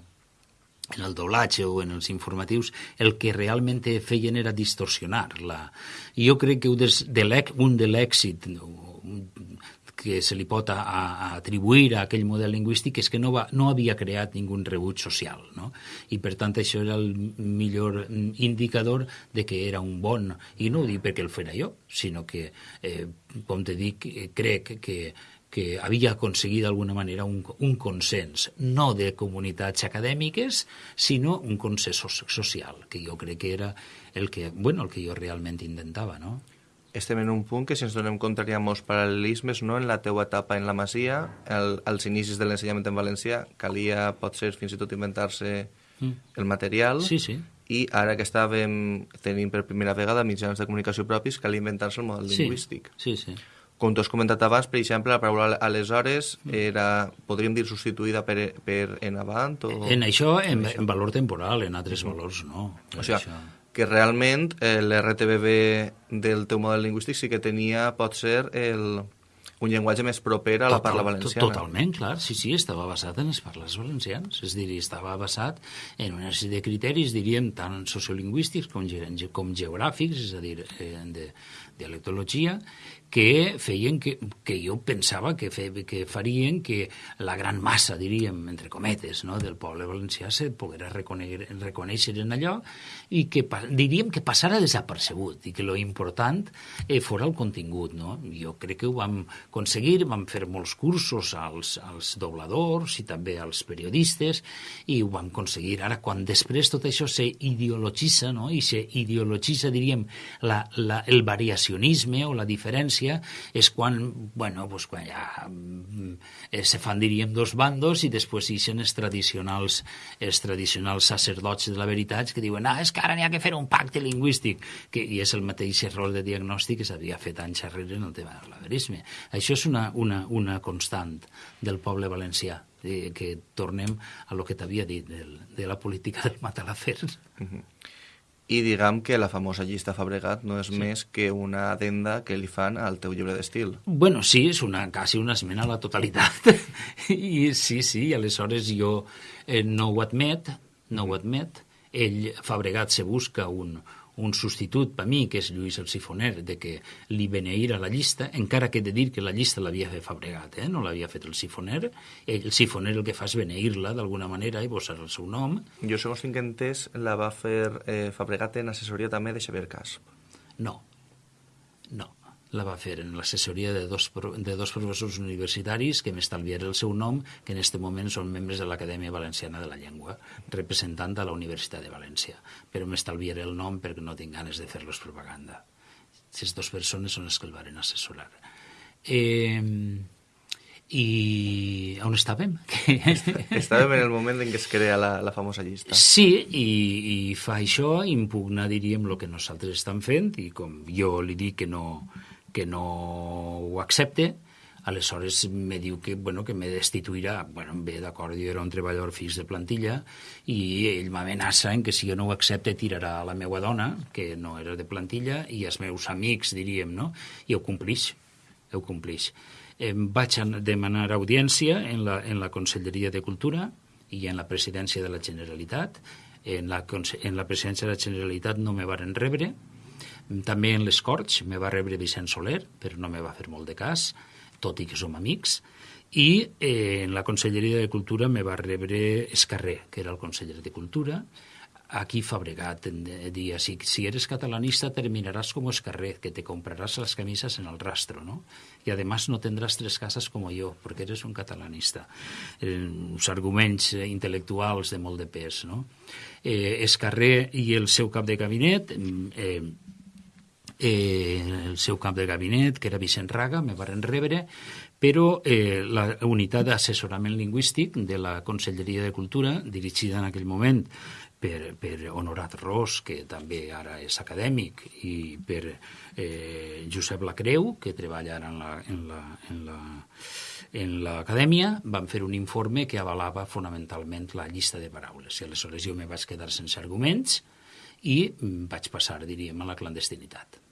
en el doblatge o en els informatius, el que realment feien era distorsionar-la. Jo crec que un, de l'èxit que se li pot a, a atribuir a aquell model lingüístic és que no, va, no havia creat ningú rebuig social. No? I per tant això era el millor indicador de que era un bon, i no ho dic perquè el fera jo, sinó que, eh, com te dic, crec que que havia aconseguit d'alguna manera un, un consens, no de comunitats acadèmiques, sinó un consens social, que jo crec que era el que, bueno, el que jo realment intentava, no? Estem en un punt que, si ens donem compte, hi ha molts paral·lelismes no? en la teua etapa en la Masia, el, als inicis de l'ensenyament en valencià, calia, pot ser, fins i tot inventar-se mm. el material, sí, sí. i ara que estàvem tenint per primera vegada mitjans de comunicació propis, calia inventar-se el model sí. lingüístic. Sí, sí. Com tu has comentat abans, per exemple, la paraula aleshores mm. era, podríem dir, substituïda per, per en avant? O... En això, en, en valor temporal, en altres valors no. O sigui, això que realment eh, l'RTBB del teu model lingüístic sí que tenia, pot ser, el, un llenguatge més proper a la Total, parla valenciana. Totalment, clar, sí, sí, estava basat en les parles valencians, és a dir, estava basat en una sèrie de criteris, diríem, tant sociolingüístics com, ge com geogràfics, és a dir, eh, de dialectologia, que feien que, que jo pensava que, fe, que farien que la gran massa, diríem, entre cometes, no, del poble valencià se poguera reconèixer, reconèixer en allò i que diríem que passara desapercebut i que lo important eh, fora el contingut. No? Jo crec que ho vam aconseguir, vam fer molts cursos als, als dobladors i també als periodistes i ho vam aconseguir. Ara, quan després tot això se ideologitza, no? i se ideologitza, diríem, la, la, el variacionisme o la diferència és quan, bueno, pues quan ja eh, se fan, diríem, dos bandos i després ixen els tradicionals, els tradicionals sacerdots de la veritat que diuen, ah, és que ara n'hi ha que fer un pacte lingüístic, que, i és el mateix error de diagnòstic que s'havia fet anys enrere en el tema de l'averisme. Això és una, una, una constant del poble valencià eh, que tornem a lo que t'havia dit del, de la política del matalafer. Mm -hmm i diguem que la famosa llista Fabregat no és sí. més que una adenda que li fan al teu llibre d'estil. Bueno, sí, és una, quasi una esmena a la totalitat. I sí, sí, i aleshores jo eh, no ho admet, no ho admet. Ell, Fabregat, se busca un, un substitut per mi, que és Lluís el Sifoner, de que li beneïra la llista, encara que he de dir que la llista l'havia fet Fabregat, eh? no l'havia fet el Sifoner. El Sifoner el que fa és beneir-la d'alguna manera i posar el seu nom. Jo, segons tinc entès, la va fer eh, Fabregat en assessoria també de Xavier Casp. No, no la va fer en l'assessoria de, dos, de dos professors universitaris que m'estalviaré el seu nom, que en aquest moment són membres de l'Acadèmia Valenciana de la Llengua, representant a la Universitat de València. Però m'estalviaré el nom perquè no tinc ganes de fer-los propaganda. Aquestes dues persones són les que el varen assessorar. Eh, i on estàvem? estàvem en el moment en què es crea la, la famosa llista. Sí, i, i fa això, impugna, diríem, el que nosaltres estem fent, i com jo li dic que no, que no ho accepte, aleshores me diu que, bueno, que me destituirà. Bueno, bé, d'acord, jo era un treballador fix de plantilla i ell m'amenaça en que si jo no ho accepte tirarà a la meva dona, que no era de plantilla, i els meus amics, diríem, no? I ho complix, ho complix em vaig demanar audiència en la, en la Conselleria de Cultura i en la presidència de la Generalitat. En la, en la presidència de la Generalitat no me varen rebre. També en les Corts me va rebre Vicent Soler, però no me va fer molt de cas, tot i que som amics. I eh, en la Conselleria de Cultura me va rebre Escarré, que era el conseller de Cultura, aquí Fabregat dia, si, si eres catalanista terminarás como Escarret, que te comprarás las camisas en el rastro, ¿no? Y además no tendrás tres casas como yo, porque eres un catalanista. Eh, uns arguments intel·lectuals de molt de pes, no? Eh, Escarré i el seu cap de gabinet eh, eh, el seu cap de gabinet, que era Vicent Raga, me varen rebre, però eh, la unitat d'assessorament lingüístic de la Conselleria de Cultura, dirigida en aquell moment per, per Honorat Ros, que també ara és acadèmic, i per eh, Josep Lacreu, que treballa ara en la, en la, en la, en l'acadèmia, van fer un informe que avalava fonamentalment la llista de paraules. I aleshores jo me vaig quedar sense arguments i vaig passar, diríem, a la clandestinitat.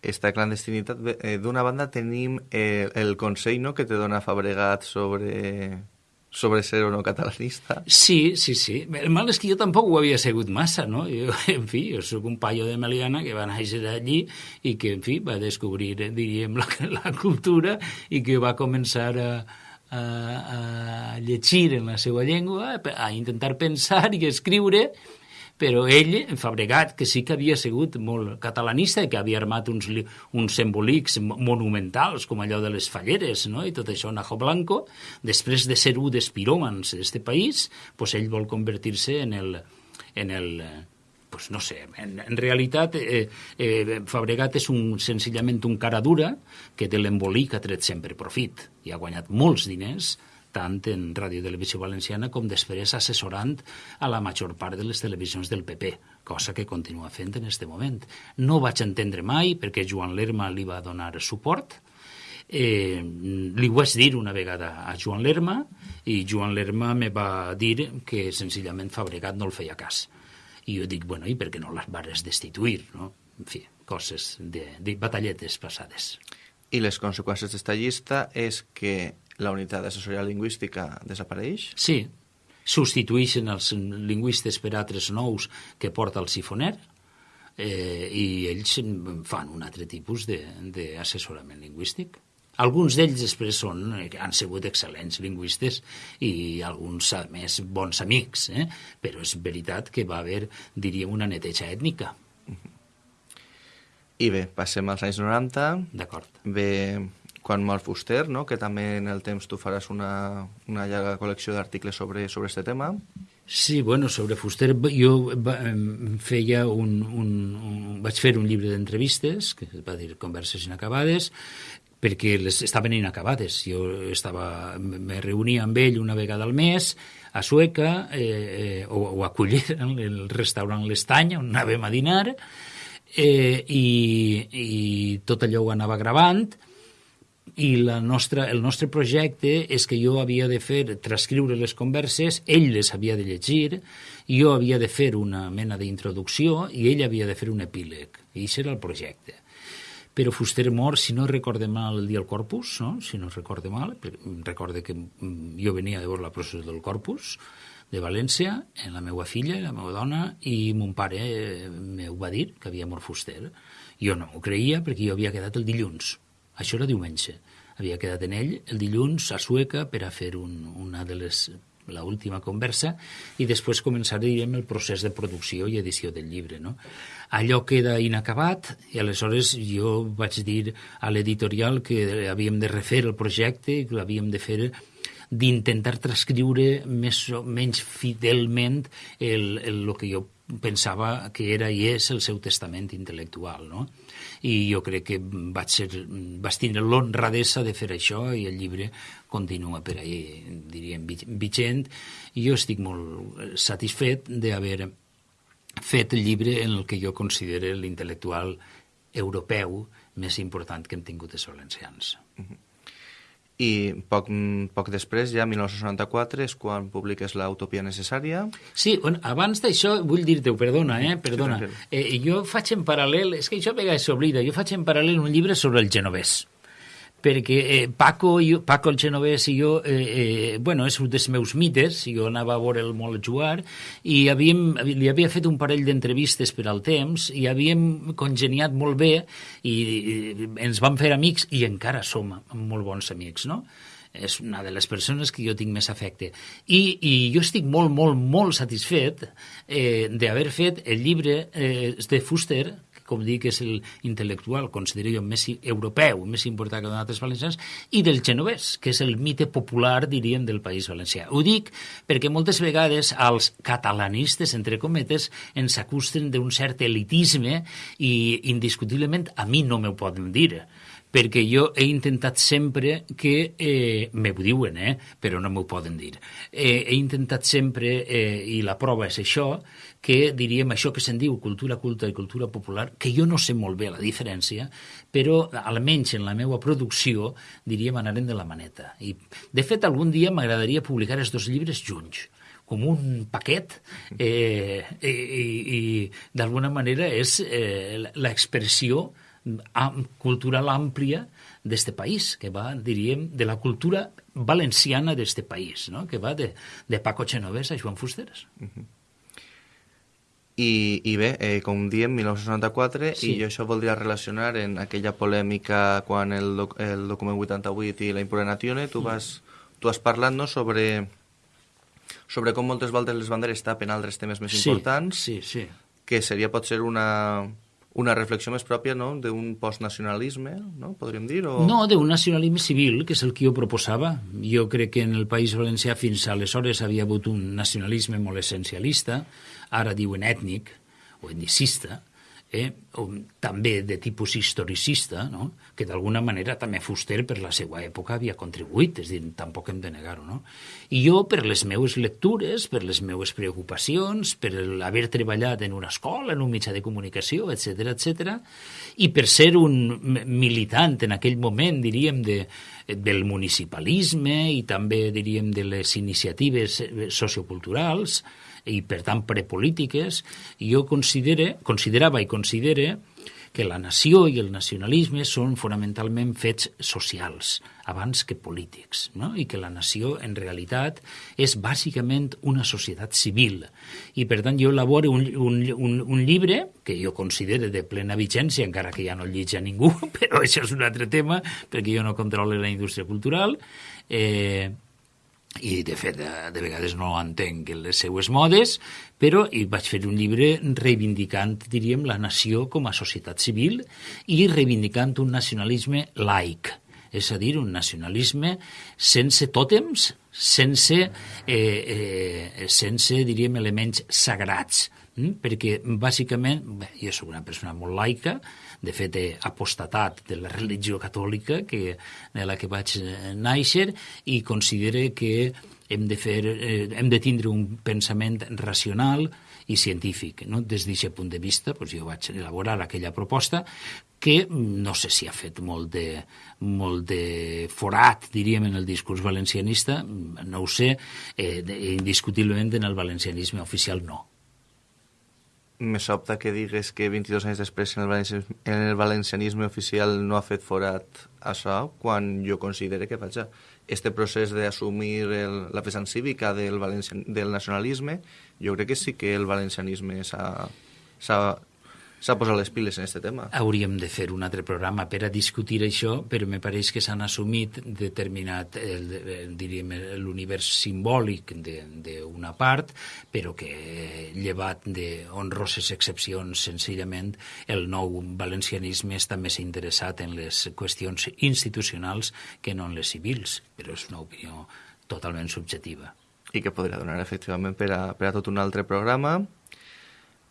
Esta clandestinitat, eh, d'una banda tenim el, el consell no, que te dona Fabregat sobre sobre ser o no catalanista. Sí, sí, sí. El mal és que jo tampoc ho havia segut massa, no? Jo, en fi, jo sóc un paio de Meliana que va néixer allí i que, en fi, va descobrir, diríem, la, la cultura i que va començar a, a, a llegir en la seva llengua, a intentar pensar i escriure però ell, Fabregat, que sí que havia sigut molt catalanista i que havia armat uns, uns embolics monumentals, com allò de les falleres, no? i tot això, Najo Blanco, després de ser un dels piròmans d'aquest país, pues ell vol convertir-se en el, en el pues no sé, en, en realitat eh, eh, Fabregat és un, senzillament un cara dura que de l'embolic ha tret sempre profit i ha guanyat molts diners tant en Ràdio Televisió Valenciana com després assessorant a la major part de les televisions del PP, cosa que continua fent en aquest moment. No vaig entendre mai perquè Joan Lerma li va donar suport, eh, li ho vaig dir una vegada a Joan Lerma i Joan Lerma me va dir que senzillament Fabregat no el feia cas. I jo dic, bueno, i per què no les vares destituir, no? En fi, coses de, de batalletes passades. I les conseqüències d'esta llista és que la unitat d'assessoria lingüística desapareix? Sí, substitueixen els lingüistes per altres nous que porta el sifoner eh, i ells fan un altre tipus d'assessorament lingüístic. Alguns d'ells després són, han sigut excel·lents lingüistes i alguns, a més, bons amics, eh? però és veritat que va haver, diríem, una neteja ètnica. I bé, passem als anys 90. D'acord. Ve quan mor Fuster, no? que també en el temps tu faràs una, una llarga col·lecció d'articles sobre, sobre este tema. Sí, bueno, sobre Fuster jo feia un, un, un, vaig fer un llibre d'entrevistes, que es va dir Converses inacabades, perquè les estaven inacabades. Jo estava, me reunia amb ell una vegada al mes a Sueca, eh, eh, o, o a Culler, en el restaurant L'Estany, on anàvem a dinar, eh, i, i tot allò ho anava gravant, i la nostra, el nostre projecte és que jo havia de fer, transcriure les converses, ell les havia de llegir, jo havia de fer una mena d'introducció i ell havia de fer un epíleg. I això era el projecte. Però Fuster mor, si no recorde mal, el dia del Corpus, no? si no recorde mal, recorde que mm, jo venia de veure la procés del Corpus, de València, en la meva filla, la meva dona, i mon pare eh, m'ho va dir, que havia mort Fuster. Jo no m'ho creia perquè jo havia quedat el dilluns. Això era diumenge havia quedat en ell el dilluns a Sueca per a fer un, una de les la última conversa i després començar, diríem, el procés de producció i edició del llibre. No? Allò queda inacabat i aleshores jo vaig dir a l'editorial que havíem de refer el projecte que l'havíem de fer d'intentar transcriure més o menys fidelment el, el, el que jo pensava que era i és el seu testament intel·lectual, no? I jo crec que vaig, ser, vaig tindre l'honradesa de fer això i el llibre continua per ahí, diríem, vigent. Jo estic molt satisfet d'haver fet el llibre en el que jo considero l'intel·lectual europeu més important que hem tingut els valencians. Uh -huh i poc, poc després, ja 1994, és quan publiques l'Utopia necessària. Sí, bueno, abans d'això, vull dir-te, perdona, eh, perdona, sí, eh, jo faig en paral·lel, és que això a vegades s'oblida, jo faig en paral·lel un llibre sobre el genovès perquè eh, Paco, jo, Paco el genovès i jo, eh, eh, bueno, és un dels meus mites, jo anava a veure'l molt jugar, i havíem, li havia fet un parell d'entrevistes per al temps, i havíem congeniat molt bé, i, i ens vam fer amics, i encara som molt bons amics, no? és una de les persones que jo tinc més afecte. I, i jo estic molt, molt, molt satisfet eh, d'haver fet el llibre eh, de Fuster, com dic, és l'intel·lectual, considero jo, més europeu, més important que d'altres valencians, i del genovès, que és el mite popular, diríem, del País Valencià. Ho dic perquè moltes vegades els catalanistes, entre cometes, ens acusten d'un cert elitisme i indiscutiblement a mi no m'ho poden dir perquè jo he intentat sempre que, eh, me ho diuen, eh, però no m'ho poden dir, eh, he intentat sempre, eh, i la prova és això, que diríem això que se'n diu cultura culta i cultura popular, que jo no sé molt bé la diferència, però almenys en la meva producció, diríem, anarem de la maneta. I, de fet, algun dia m'agradaria publicar els dos llibres junts, com un paquet eh, i, i, i d'alguna manera és eh, l'expressió cultural àmplia d'este país, que va, diríem, de la cultura valenciana d'este país, no? que va de, de Paco Genovès a Joan Fusteres. Uh -huh. I, I bé, eh, com diem, 1964, sí. i jo això voldria relacionar en aquella polèmica quan el, doc, el document 88 i la impugnazione, tu, vas, tu has parlat no, sobre, sobre com moltes voltes les banderes tapen altres temes més sí, importants, sí, sí. que seria potser una, una reflexió més pròpia no? d'un postnacionalisme, no? podríem dir? O... No, d'un nacionalisme civil, que és el que jo proposava. Jo crec que en el País Valencià fins aleshores havia hagut un nacionalisme molt essencialista, ara diuen ètnic o etnicista, eh, o, també de tipus historicista, no? que d'alguna manera també Fuster per la seva època havia contribuït, és dir, tampoc hem de negar-ho. No? I jo, per les meues lectures, per les meues preocupacions, per haver treballat en una escola, en un mitjà de comunicació, etc etc, i per ser un militant en aquell moment, diríem, de, del municipalisme i també, diríem, de les iniciatives socioculturals, i per tant prepolítiques, jo considere, considerava i considere que la nació i el nacionalisme són fonamentalment fets socials, abans que polítics, no? i que la nació, en realitat, és bàsicament una societat civil. I, per tant, jo elaboro un, un, un, un llibre que jo considero de plena vigència, encara que ja no el llitja ningú, però això és un altre tema, perquè jo no controlo la indústria cultural, eh, i de fet de, de vegades no entenc les seues modes, però hi vaig fer un llibre reivindicant, diríem, la nació com a societat civil i reivindicant un nacionalisme laic, és a dir, un nacionalisme sense tòtems, sense, eh, eh, sense diríem, elements sagrats, hm? perquè bàsicament, bé, jo soc una persona molt laica, de fet he apostatat de la religió catòlica que, de la que vaig néixer i considere que hem de, fer, eh, hem de tindre un pensament racional i científic. No? Des d'aquest punt de vista doncs jo vaig elaborar aquella proposta que no sé si ha fet molt de, molt de forat, diríem, en el discurs valencianista, no ho sé, eh, indiscutiblement en el valencianisme oficial no me sobta que digues que 22 anys després en el, valencianisme, en el valencianisme oficial no ha fet forat això, quan jo considero que, vaja, este procés d'assumir la vessant cívica del, del nacionalisme, jo crec que sí que el valencianisme s'ha s'ha posat les piles en aquest tema. Hauríem de fer un altre programa per a discutir això, però me pareix que s'han assumit determinat, el, el, diríem, l'univers simbòlic d'una part, però que llevat d'honroses excepcions, senzillament, el nou valencianisme està més interessat en les qüestions institucionals que no en les civils, però és una opinió totalment subjectiva. I que podria donar, efectivament, per a, per a tot un altre programa.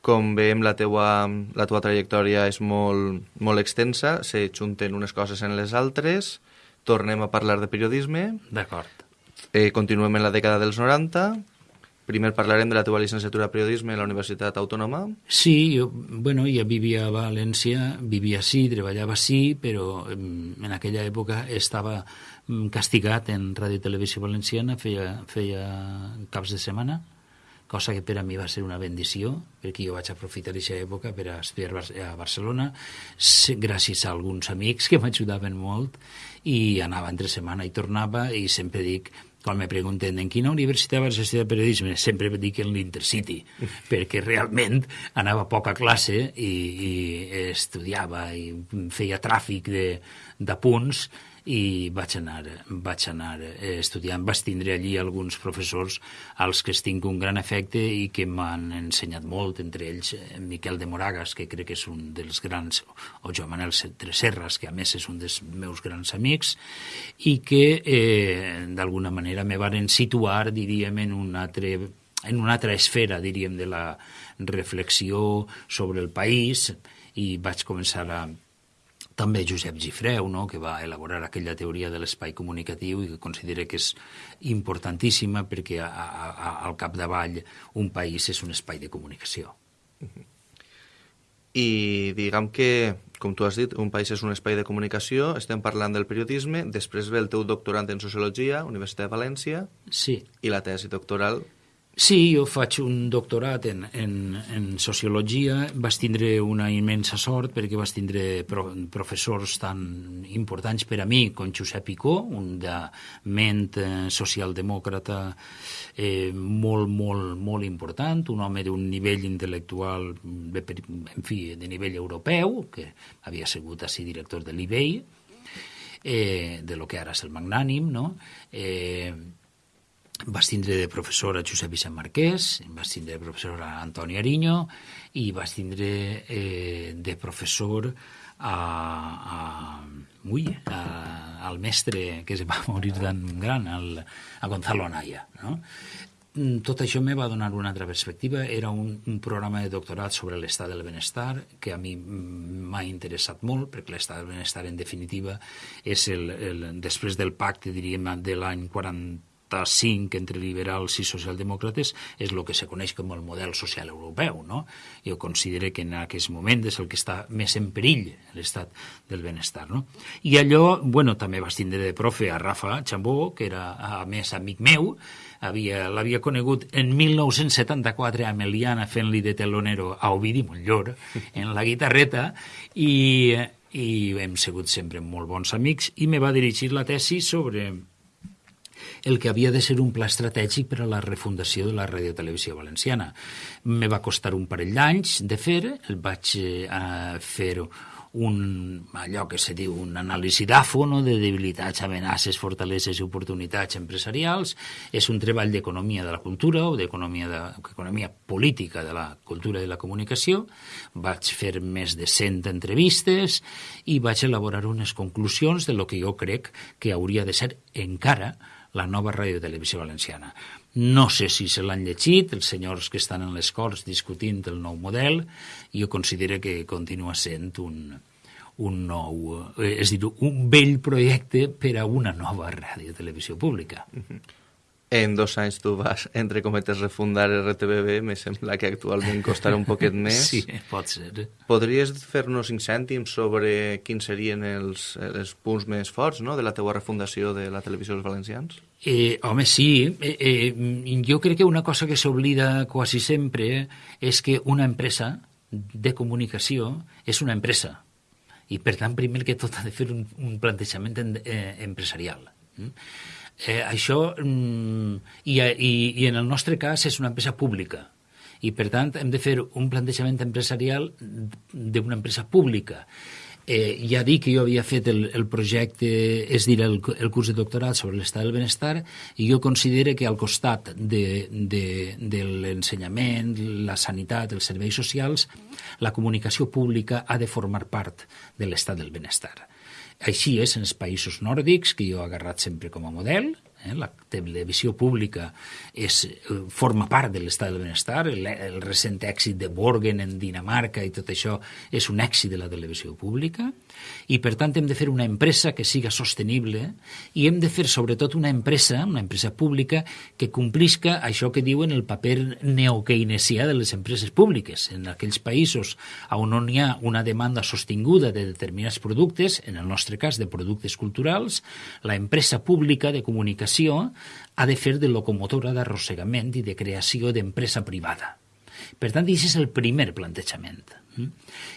Com veiem, la teua, la teua trajectòria és molt, molt extensa, se junten unes coses en les altres, tornem a parlar de periodisme, D'acord. eh, continuem en la dècada dels 90, primer parlarem de la teva llicenciatura de periodisme a la Universitat Autònoma, Sí, jo, bueno, ja vivia a València, vivia sí, treballava sí, però en aquella època estava mm, castigat en Ràdio Televisió Valenciana, feia, feia caps de setmana, cosa que per a mi va ser una bendició, perquè jo vaig aprofitar aquesta època per a estudiar a Barcelona, gràcies a alguns amics que m'ajudaven molt, i anava entre setmana i tornava, i sempre dic, quan me pregunten en quina universitat vas estudiar periodisme, sempre dic en l'Intercity, perquè realment anava a poca classe i, i estudiava i feia tràfic de, de punts i vaig anar, vaig anar eh, estudiant. Vaig tindre allí alguns professors als que estic un gran efecte i que m'han ensenyat molt, entre ells eh, Miquel de Moragas, que crec que és un dels grans, o Joan Manel Serras, que a més és un dels meus grans amics, i que eh, d'alguna manera me varen situar, diríem, en un altre en una altra esfera, diríem, de la reflexió sobre el país i vaig començar a, també Josep Gifreu, no? que va elaborar aquella teoria de l'espai comunicatiu i que considera que és importantíssima perquè a, a, a, al capdavall un país és un espai de comunicació. i diguem que, com tu has dit, un país és un espai de comunicació, estem parlant del periodisme, després ve el teu doctorat en Sociologia, Universitat de València, Sí, i la tesi doctoral Sí, jo faig un doctorat en, en, en sociologia. Vas tindre una immensa sort perquè vas tindre pro, professors tan importants per a mi com Josep Picó, un de ment eh, socialdemòcrata eh, molt, molt, molt important, un home d'un nivell intel·lectual, en fi, de nivell europeu, que havia sigut així director de l'IBEI, eh, de lo que ara és el magnànim, no? Eh, vas tindre de professor a Josep Vicent Marquès, vas tindre de professor a Antoni Ariño i vas tindre eh, de professor a, a, ui, a, al mestre que se va morir tan gran, al, a Gonzalo Anaya. No? Mm, Tot això me va donar una altra perspectiva. Era un, un programa de doctorat sobre l'estat del benestar que a mi mm, m'ha interessat molt, perquè l'estat del benestar, en definitiva, és el, el, després del pacte, diríem, de l'any 40 45 entre liberals i socialdemòcrates és el que se coneix com el model social europeu. No? Jo considero que en aquest moment és el que està més en perill, l'estat del benestar. No? I allò, bueno, també vas tindre de profe a Rafa Chambó, que era, a més, amic meu, havia- l'havia conegut en 1974 a Meliana fent-li de telonero a Ovidi Montllor en la guitarreta i, i hem sigut sempre molt bons amics i me va dirigir la tesi sobre el que havia de ser un pla estratègic per a la refundació de la radiotelevisió valenciana. Me va costar un parell d'anys de fer, el vaig eh, fer un, allò que se diu un anàlisi d'AFO, no? de debilitats, amenaces, fortaleses i oportunitats empresarials. És un treball d'economia de la cultura o d'economia de, economia política de la cultura i la comunicació. Vaig fer més de 100 entrevistes i vaig elaborar unes conclusions de lo que jo crec que hauria de ser encara la nova ràdio televisió valenciana. No sé si se l'han llegit, els senyors que estan en les Corts discutint el nou model, i jo considero que continua sent un, un nou, eh, és dir, un vell projecte per a una nova ràdio televisió pública. En dos anys tu vas, entre cometes, refundar RTBB, me sembla que actualment costarà un poquet més. Sí, pot ser. Podries fer-nos cinc cèntims sobre quins serien els, els punts més forts no? de la teua refundació de la televisió dels valencians? Eh, home, sí. Eh, eh, jo crec que una cosa que s'oblida quasi sempre és que una empresa de comunicació és una empresa. I, per tant, primer que tot ha de fer un, un plantejament en, eh, empresarial. Mm? Eh, això, mm, i, i, i en el nostre cas, és una empresa pública. I, per tant, hem de fer un plantejament empresarial d'una empresa pública. Eh, ja dic que jo havia fet el, el projecte, és dir, el, el curs de doctorat sobre l'estat del benestar, i jo considero que al costat de, de, de l'ensenyament, la sanitat, els serveis socials, la comunicació pública ha de formar part de l'estat del benestar. Així és en els països nòrdics, que jo he agarrat sempre com a model, Eh? La televisió pública és, eh, forma part de l'estat del benestar, el, el recent èxit de Borgen en Dinamarca i tot això és un èxit de la televisió pública, i per tant hem de fer una empresa que siga sostenible i hem de fer sobretot una empresa, una empresa pública, que complisca això que diuen el paper neokeynesià de les empreses públiques. En aquells països on no hi ha una demanda sostinguda de determinats productes, en el nostre cas de productes culturals, la empresa pública de comunicació comunicació ha de fer de locomotora d'arrossegament i de creació d'empresa privada. Per tant, aquest és el primer plantejament. Mm?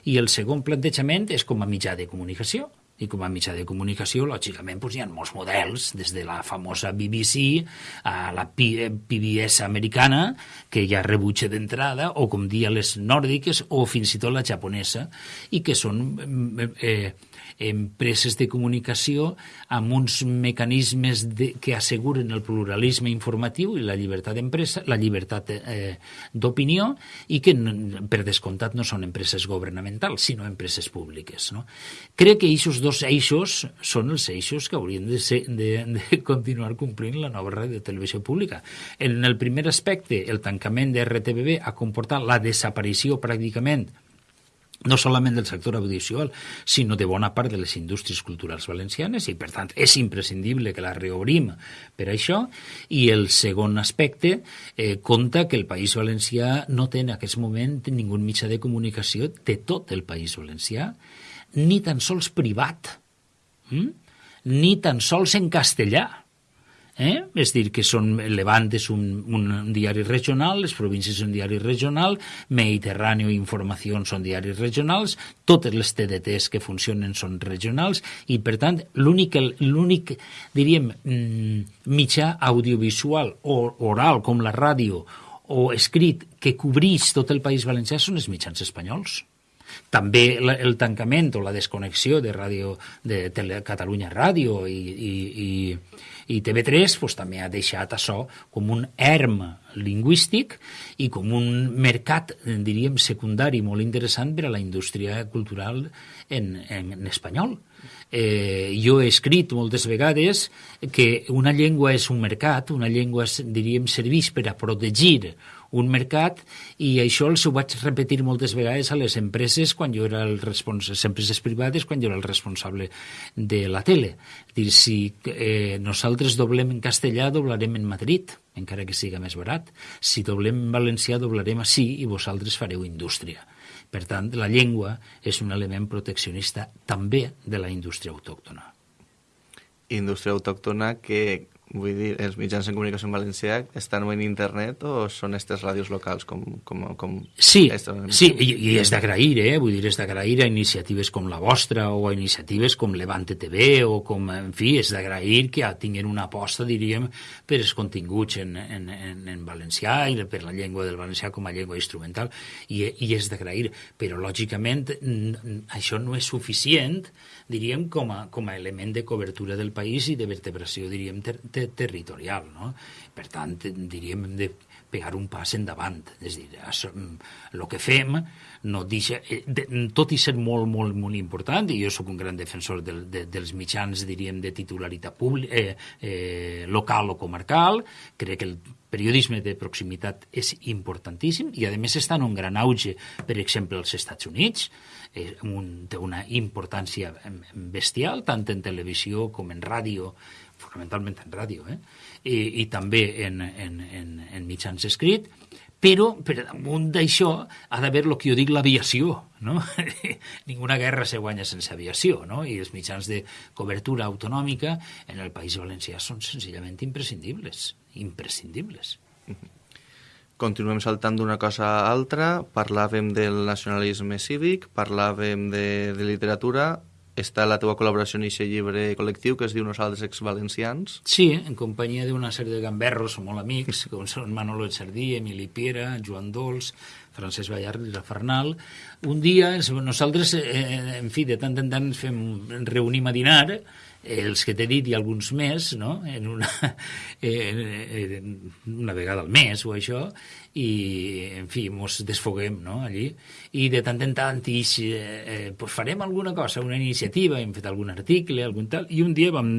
I el segon plantejament és com a mitjà de comunicació. I com a mitjà de comunicació, lògicament, doncs, hi ha molts models, des de la famosa BBC a la PBS americana, que ja rebutja d'entrada, o com dia les nòrdiques, o fins i tot la japonesa, i que són mm, eh, empreses de comunicació amb uns mecanismes de, que asseguren el pluralisme informatiu i la llibertat d'empresa, la llibertat eh, d'opinió i que per descomptat no són empreses governamentals, sinó empreses públiques. No? Crec que aquests dos eixos són els eixos que haurien de, ser, de, de continuar complint la nova ràdio de televisió pública. En el primer aspecte, el tancament de RTBB ha comportat la desaparició pràcticament no solament del sector audiovisual, sinó de bona part de les indústries culturals valencianes i, per tant, és imprescindible que la reobrim per això. I el segon aspecte eh, compta que el País Valencià no té en aquest moment ningú mitjà de comunicació de tot el País Valencià, ni tan sols privat, hm? ni tan sols en castellà Eh? És dir, que són Levant és un, un diari regional, les províncies un diari regional, Mediterrani i Informació són diaris regionals, totes les TDTs que funcionen són regionals i, per tant, l'únic, l'únic diríem, mm, mitjà audiovisual o oral, com la ràdio, o escrit, que cobrís tot el País Valencià són els mitjans espanyols. També el tancament o la desconnexió de ràdio de Tele, Catalunya Ràdio i, i, i, i TV3 pues, també ha deixat això com un erm lingüístic i com un mercat, diríem, secundari molt interessant per a la indústria cultural en, en, en espanyol. Eh, jo he escrit moltes vegades que una llengua és un mercat, una llengua, diríem, serveix per a protegir un mercat i això els ho vaig repetir moltes vegades a les empreses quan jo era el responsable, les empreses privades quan jo era el responsable de la tele. Dir, si eh, nosaltres doblem en castellà, doblarem en Madrid, encara que siga més barat. Si doblem en valencià, doblarem així i vosaltres fareu indústria. Per tant, la llengua és un element proteccionista també de la indústria autòctona. Indústria autòctona que Vull dir, els mitjans de comunicació en valencià estan en internet o són aquestes ràdios locals? Com, com, com sí, sí, i, i és d'agrair, eh? Vull dir, és d'agrair a iniciatives com la vostra o a iniciatives com Levante TV o com, en fi, és d'agrair que tinguin una aposta, diríem, per els continguts en, en, en, en valencià i per la llengua del valencià com a llengua instrumental i, i és d'agrair, però lògicament això no és suficient diríem, com a, com a element de cobertura del país i de vertebració, diríem, ter, ter, territorial. No? Per tant, diríem, hem de pegar un pas endavant. És dir, el que fem no deixa, eh, de, tot i ser molt, molt, molt important, i jo sóc un gran defensor del, de, dels mitjans, diríem, de titularitat pública, eh, eh, local o comarcal, crec que el periodisme de proximitat és importantíssim i, a més, està en un gran auge, per exemple, als Estats Units, eh, un, té una importància bestial, tant en televisió com en ràdio, fonamentalment en ràdio, eh? I, i també en, en, en, en mitjans escrit, però per damunt d'això ha d'haver el que jo dic l'aviació, no? Ninguna guerra se guanya sense aviació, no? I els mitjans de cobertura autonòmica en el País Valencià són senzillament imprescindibles, imprescindibles. Mm -hmm. Continuem saltant d'una cosa a altra, parlàvem del nacionalisme cívic, parlàvem de, de literatura, està la teva col·laboració en aquest llibre col·lectiu que es diu Nosaltres ex-valencians. Sí, en companyia d'una sèrie de gamberros molt amics, com són Manolo Echardí, Emili Piera, Joan Dols, Francesc Ballard i Rafarnal. Un dia nosaltres, eh, en fi, de tant en tant ens fem, ens reunim a dinar els que t'he dit i alguns més, no? en una, en, una vegada al mes o això, i, en fi, mos desfoguem no? allí. I de tant en tant ix, eh, pues farem alguna cosa, una iniciativa, hem fet algun article, algun tal, i un dia vam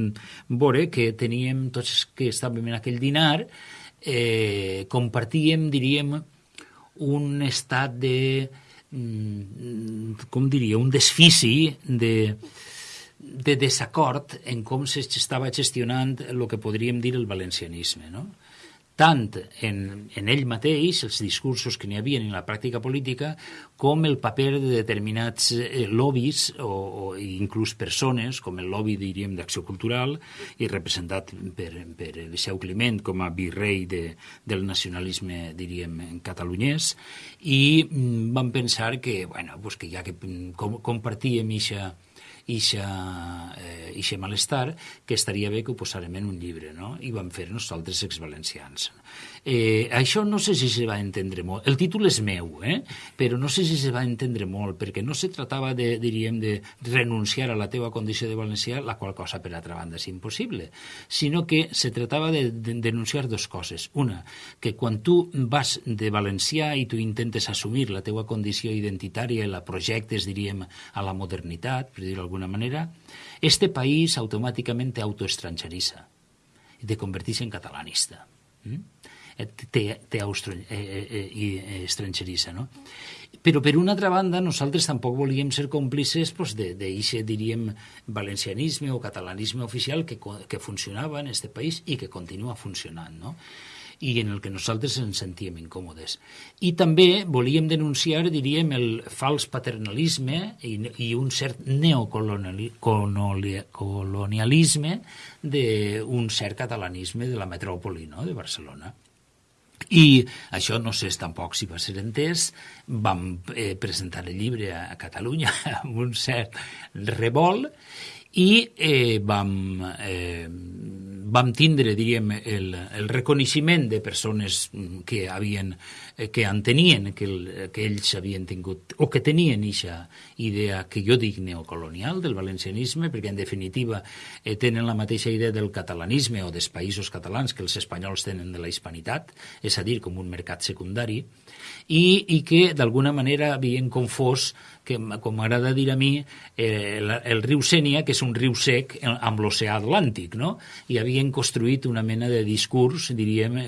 veure que teníem, tots que estàvem en aquell dinar, eh, compartíem, diríem, un estat de mm, com diria, un desfici de, de desacord en com s'estava gestionant el que podríem dir el valencianisme. No? tant en, en ell mateix, els discursos que n'hi havia en la pràctica política, com el paper de determinats eh, lobbies o, o inclús persones, com el lobby, diríem, d'acció cultural, i representat per, per Eliseu Climent com a virrei de, del nacionalisme, diríem, catalunyès, i mm, vam pensar que, bueno, pues que ja que mm, com, compartíem ixa ixa, eh, ixe malestar, que estaria bé que ho posarem en un llibre, no? I vam fer nosaltres exvalencians. Eh, això no sé si se va entendre molt. El títol és meu, eh? però no sé si se va entendre molt, perquè no se tratava de, diríem, de renunciar a la teva condició de valencià, la qual cosa, per altra banda, és impossible, sinó que se tratava de, de denunciar dues coses. Una, que quan tu vas de valencià i tu intentes assumir la teua condició identitària i la projectes, diríem, a la modernitat, per dir-ho d'alguna manera, este país automàticament autoestrangeritza i te converteix en catalanista. Mm? Té, té eh, eh, eh, estrangerissa, no? Però, per una altra banda, nosaltres tampoc volíem ser còmplices pues, d'aquest, diríem, valencianisme o catalanisme oficial que, que funcionava en aquest país i que continua funcionant, no? i en el que nosaltres ens sentíem incòmodes. I també volíem denunciar, diríem, el fals paternalisme i, i un cert neocolonialisme d'un cert catalanisme de la metròpoli no?, de Barcelona. I això no sé tampoc si va ser entès, vam eh, presentar el llibre a, Catalunya amb un cert revolt i eh, vam, eh, vam tindre, diríem, el, el reconeixement de persones que havien, eh, que entenien que, el, que ells havien tingut, o que tenien aquesta idea que jo dic neocolonial del valencianisme, perquè en definitiva eh, tenen la mateixa idea del catalanisme o dels països catalans que els espanyols tenen de la hispanitat, és a dir, com un mercat secundari, i, i que d'alguna manera havien confós que, com m'agrada dir a mi, eh, el, el riu Sènia, que és un riu sec amb l'oceà Atlàntic, no? I havien construït una mena de discurs, diríem,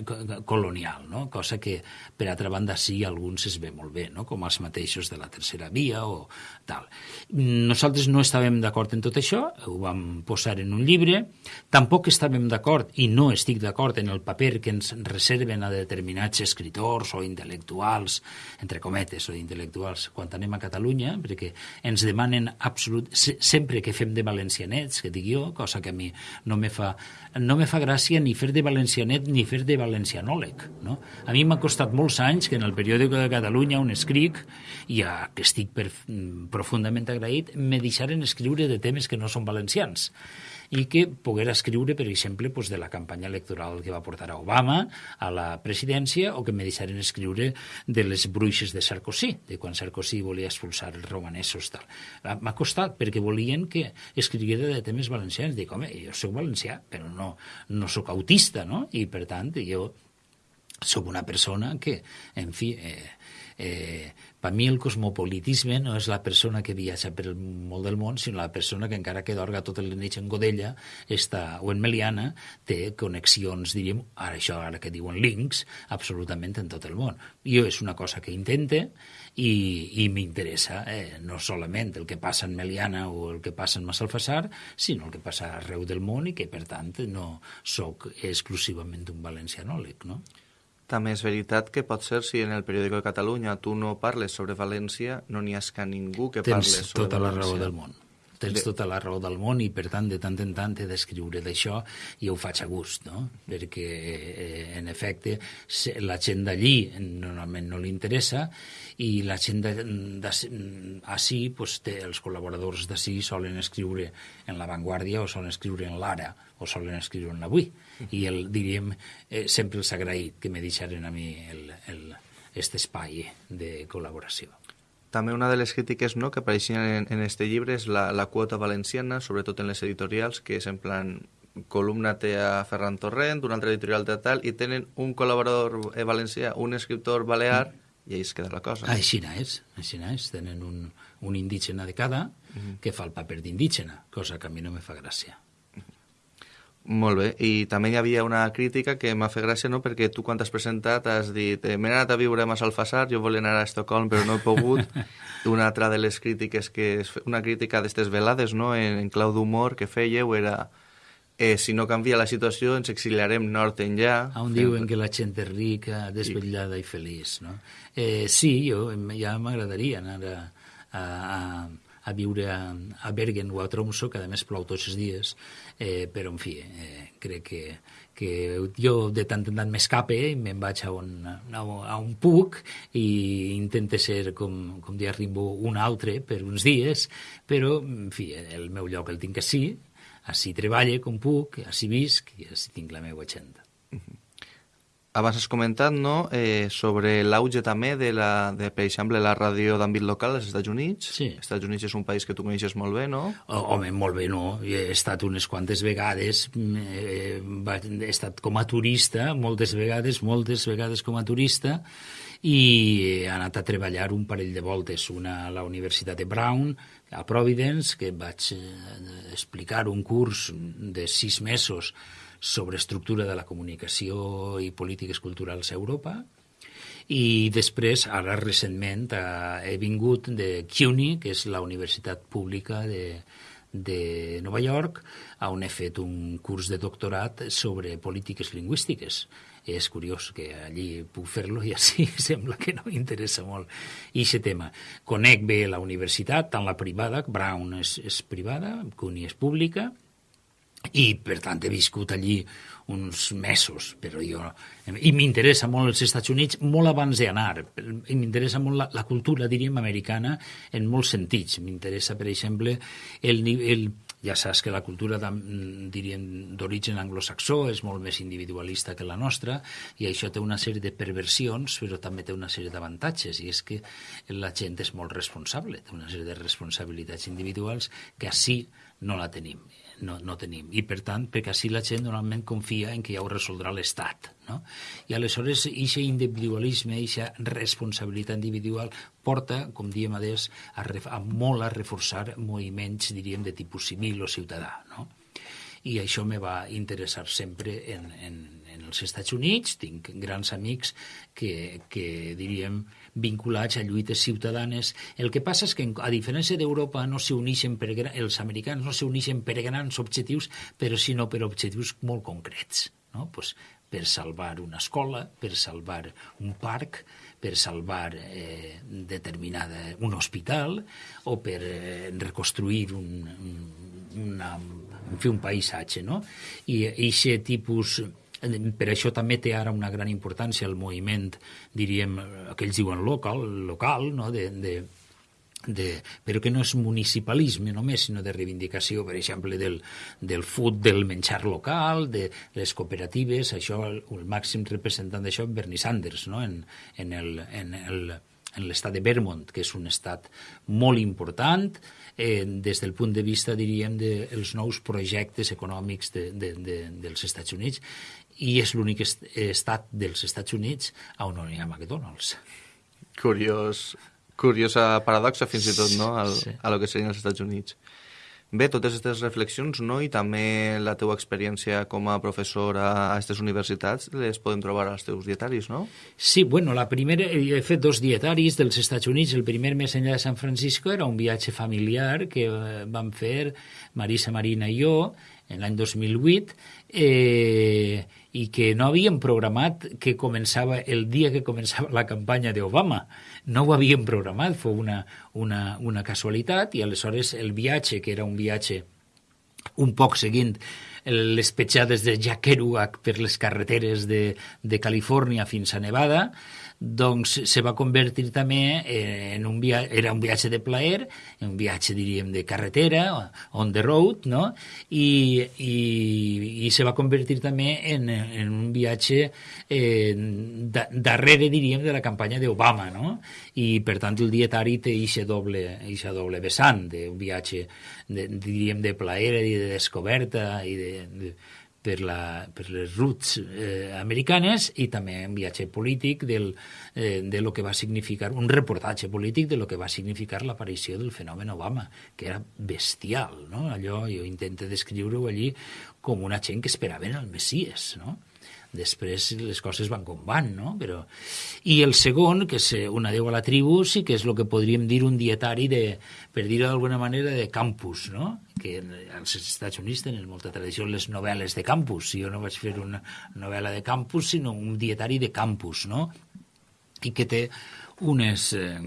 colonial, no? Cosa que, per altra banda, sí, alguns es ve molt bé, no? Com els mateixos de la tercera via o tal. Nosaltres no estàvem d'acord en tot això, ho vam posar en un llibre, tampoc estàvem d'acord, i no estic d'acord en el paper que ens reserven a determinats escritors o intel·lectuals, entre cometes, o intel·lectuals, quan anem a Catalunya, Catalunya, perquè ens demanen absolut, sempre que fem de valencianets, que dic jo, cosa que a mi no me fa, no me fa gràcia ni fer de valencianet ni fer de valencianòleg. No? A mi m'ha costat molts anys que en el periòdico de Catalunya on escric, i a, que estic per, profundament agraït, me deixaren escriure de temes que no són valencians i que poguera escriure, per exemple, pues, de la campanya electoral que va portar a Obama a la presidència o que me deixaren escriure de les bruixes de Sarkozy, de quan Sarkozy volia expulsar els romanesos. Tal. M'ha costat perquè volien que escriguera de temes valencians. Dic, home, jo sóc valencià, però no, no sóc autista, no? I, per tant, jo sóc una persona que, en fi, eh, eh, per mi el cosmopolitisme no és la persona que viatja per el molt del món, sinó la persona que encara que dorga tot el nit en Godella està, o en Meliana té connexions, diríem, ara això ara que diuen links, absolutament en tot el món. Jo és una cosa que intente i, i m'interessa eh, no solament el que passa en Meliana o el que passa en Massalfassar, sinó el que passa arreu del món i que, per tant, no sóc exclusivament un valencianòleg, no? També és veritat que pot ser si en el periòdico de Catalunya tu no parles sobre València, no n'hi ha que ningú que Tens parli sobre tota València. la raó del món. Tens de... tota la raó del món i, per tant, de tant en tant he d'escriure d'això i ho faig a gust, no? Perquè, eh, en efecte, la gent d'allí normalment no li interessa i la gent d'ací, pues, té, els col·laboradors d'ací solen escriure en La Vanguardia o solen escriure en l'Ara o solen escriure en l'Avui. I el, diríem, eh, sempre els agraït que me deixaren a mi el, el, este espai de col·laboració. També una de les crítiques no, que apareixien en, en este llibre és la, la quota valenciana, sobretot en les editorials, que és en plan columna té a Ferran Torrent, una altra editorial de tal, i tenen un col·laborador eh, valencià, un escriptor balear, i ahí es queda la cosa. Ah, així és, així és. Tenen un, un indígena de cada que fa el paper d'indígena, cosa que a mi no me fa gràcia. Molt bé, i també hi havia una crítica que m'ha fet gràcia, no?, perquè tu quan t'has presentat has dit eh, m'he anat a viure a Massalfassar, jo volia anar a Estocolm però no he pogut. una altra de les crítiques que... És una crítica d'estes velades, no?, en, en clau d'humor que fèieu era eh, si no canvia la situació ens exiliarem nord enllà. On diuen que la gent és rica, desvetllada i feliç, no? Eh, sí, jo ja m'agradaria anar a, a, a, a viure a, a Bergen o a Tromso, que a més plou tots els dies, eh, però en fi, eh, crec que, que jo de tant en tant m'escape i me'n vaig a un, a, a un puc i intente ser, com, com dia Rimbo, un altre per uns dies, però, en fi, el meu lloc el tinc així, així treballe com puc, així visc i així tinc la meva agenda. Abans has comentat no, eh, sobre l'auge també de, la, de, per exemple, la ràdio d'àmbit local als Estats Units. Sí. Els Estats Units és un país que tu coneixes molt bé, no? Oh, home, molt bé, no. He estat unes quantes vegades, eh, he estat com a turista, moltes vegades, moltes vegades com a turista, i he anat a treballar un parell de voltes, una a la Universitat de Brown, a Providence, que vaig eh, explicar un curs de sis mesos sobre estructura de la comunicació i polítiques culturals a Europa, i després, ara recentment, eh, he vingut de CUNY, que és la universitat pública de, de Nova York, on he fet un curs de doctorat sobre polítiques lingüístiques és curiós que allí puc fer-lo i així sembla que no interessa molt aquest tema. Conec bé la universitat, tant la privada, Brown és, és privada, CUNY és pública, i per tant he viscut allí uns mesos, però jo... I m'interessa molt els Estats Units molt abans d'anar, i m'interessa molt la, la cultura, diríem, americana en molts sentits. M'interessa, per exemple, el, el, ja saps que la cultura, diríem, d'origen anglosaxó és molt més individualista que la nostra i això té una sèrie de perversions, però també té una sèrie d'avantatges, i és que la gent és molt responsable, té una sèrie de responsabilitats individuals que així no la tenim no, no tenim. I, per tant, perquè així la gent normalment confia en que ja ho resoldrà l'Estat. No? I aleshores, aquest individualisme, aquesta responsabilitat individual porta, com diem adés, a, a molt a reforçar moviments, diríem, de tipus civil o ciutadà. No? I això me va interessar sempre en, en, en els Estats Units. Tinc grans amics que, que diríem, vinculats a lluites ciutadanes. El que passa és que, a diferència d'Europa, no s'uneixen per, els americans no s'uneixen per grans objectius, però sinó per objectius molt concrets. No? Pues, per salvar una escola, per salvar un parc, per salvar eh, determinada, un hospital o per eh, reconstruir un, un, una, en fi, un paisatge. No? I aquest tipus per això també té ara una gran importància el moviment, diríem, que ells diuen local, local no? de, de, de, però que no és municipalisme només, sinó de reivindicació, per exemple, del, del food, del menjar local, de les cooperatives, això, el, el màxim representant d'això, Bernie Sanders, no? en, en el, en el, en l'estat de Vermont, que és un estat molt important eh, des del punt de vista, diríem, dels de nous projectes econòmics de, de, de, dels Estats Units i és l'únic est estat dels Estats Units on no hi ha McDonald's. Curiós, curiosa paradoxa fins i tot, no?, al, sí. a lo que serien els Estats Units. Bé, totes aquestes reflexions, no?, i també la teua experiència com a professor a aquestes universitats, les podem trobar als teus dietaris, no? Sí, bueno, la primera, he fet dos dietaris dels Estats Units. El primer més enllà de San Francisco era un viatge familiar que eh, vam fer Marisa Marina i jo en l'any 2008, eh, i que no havíem programat que començava el dia que començava la campanya d'Obama. No ho havíem programat, fou una, una, una casualitat, i aleshores el viatge, que era un viatge un poc seguint les petjades de Jack Kerouac per les carreteres de, de Califòrnia fins a Nevada, doncs se va convertir també en un viatge, era un viatge de plaer, un viatge, diríem, de carretera, on the road, no? I, i, i se va convertir també en, en un viatge eh, da, darrere, diríem, de la campanya d'Obama, no? I, per tant, el dietari té eixa doble, eixa doble vessant d'un viatge, de, diríem, de plaer i de descoberta i de, de per, la, per les roots eh, americanes i també un viatge polític del, eh, de lo que va significar, un reportatge polític de lo que va significar l'aparició del fenomen Obama, que era bestial, no? Allò jo intento descriure-ho allí com una gent que esperaven el Messies, no? Després les coses van com van, no? Però... I el segon, que és eh, un adeu a la tribu, sí que és el que podríem dir un dietari de, per dir-ho d'alguna manera, de campus, no? Que als Estats Units tenen molta tradició les novel·les de campus. Jo no vaig fer una novel·la de campus, sinó un dietari de campus, no? I que té unes eh,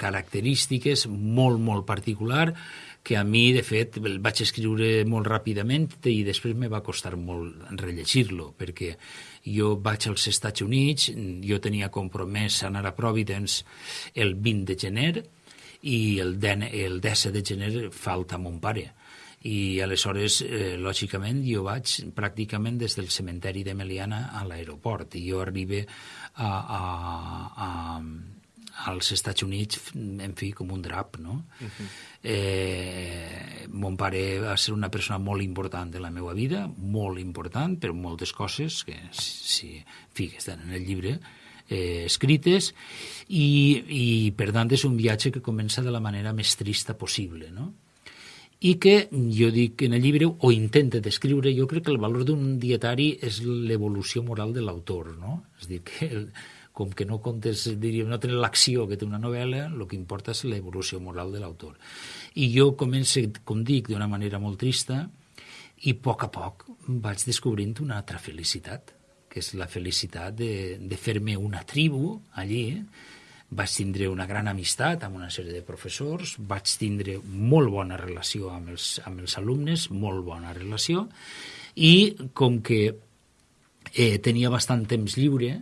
característiques molt, molt particular que a mi, de fet, el vaig escriure molt ràpidament i després me va costar molt rellegir-lo, perquè jo vaig als Estats Units, jo tenia compromès anar a Providence el 20 de gener i el, den, el 10 de gener falta mon pare. I aleshores, eh, lògicament, jo vaig pràcticament des del cementeri de Meliana a l'aeroport i jo arribe a, a, a, als Estats Units, en fi, com un drap, no? Uh -huh. eh, mon pare va ser una persona molt important de la meva vida, molt important per moltes coses que, si, en fi, que estan en el llibre, eh, escrites, i, i per tant és un viatge que comença de la manera més trista possible, no? i que jo dic en el llibre, o intenta descriure, jo crec que el valor d'un dietari és l'evolució moral de l'autor, no? És dir, que el, com que no comptes, diríem, no tenen l'acció que té una novel·la, el que importa és l'evolució moral de l'autor. I jo començo, com dic, d'una manera molt trista, i a poc a poc vaig descobrint una altra felicitat, que és la felicitat de, de fer-me una tribu allí, vaig tindre una gran amistat amb una sèrie de professors, vaig tindre molt bona relació amb els, amb els alumnes, molt bona relació, i com que eh, tenia bastant temps lliure,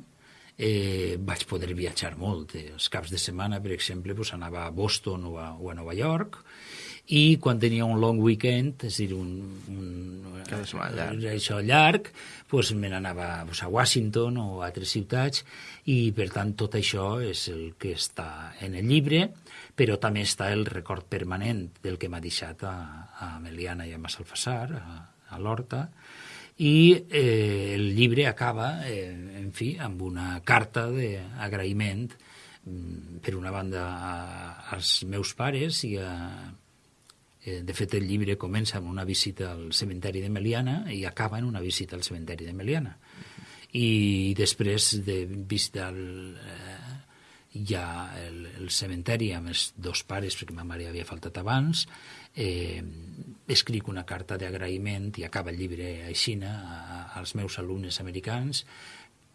eh, vaig poder viatjar molt. Eh, els caps de setmana, per exemple, pues, anava a Boston o a, o a Nova York, i quan tenia un long weekend, és a dir, un, un llarg. això llarg, pues, me n'anava pues, a Washington o a altres ciutats, i per tant tot això és el que està en el llibre, però també està el record permanent del que m'ha deixat a, a Meliana i a Massalfassar, a, a l'Horta, i eh, el llibre acaba, eh, en fi, amb una carta d'agraïment mm, per una banda a, als meus pares i a, eh, de fet el llibre comença amb una visita al cementeri de Meliana i acaba en una visita al cementeri de Meliana. I després de visitar el, eh, ja el, el cementeri amb els dos pares, perquè ma mare havia faltat abans, eh, escric una carta d'agraïment i acaba el llibre aixina als meus alumnes americans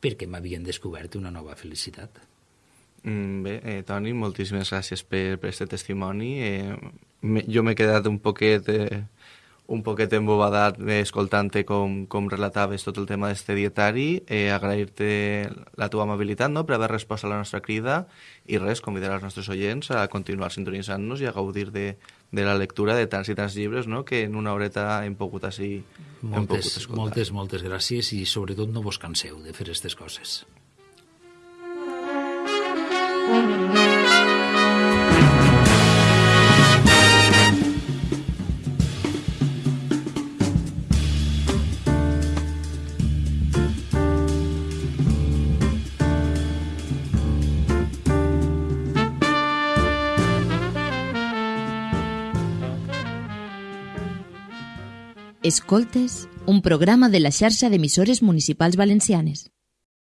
perquè m'havien descobert una nova felicitat. Mm, bé, eh, Toni, moltíssimes gràcies per, per aquest testimoni. Eh, me, jo m'he quedat un poquet... Eh, un poquet embobadat eh, escoltant-te com, com relataves tot el tema d'este dietari, eh, agrair-te la teva amabilitat no?, per haver respost a la nostra crida i res, convidar els nostres oients a continuar sintonitzant-nos i a gaudir de, de la lectura de tants i tants llibres no? que en una horeta hem pogut així moltes, hem pogut escoltar. Moltes, moltes gràcies i sobretot no vos canseu de fer aquestes coses. Mm -hmm. Escoltes, un programa de la xarxa d'emissores municipals valencianes.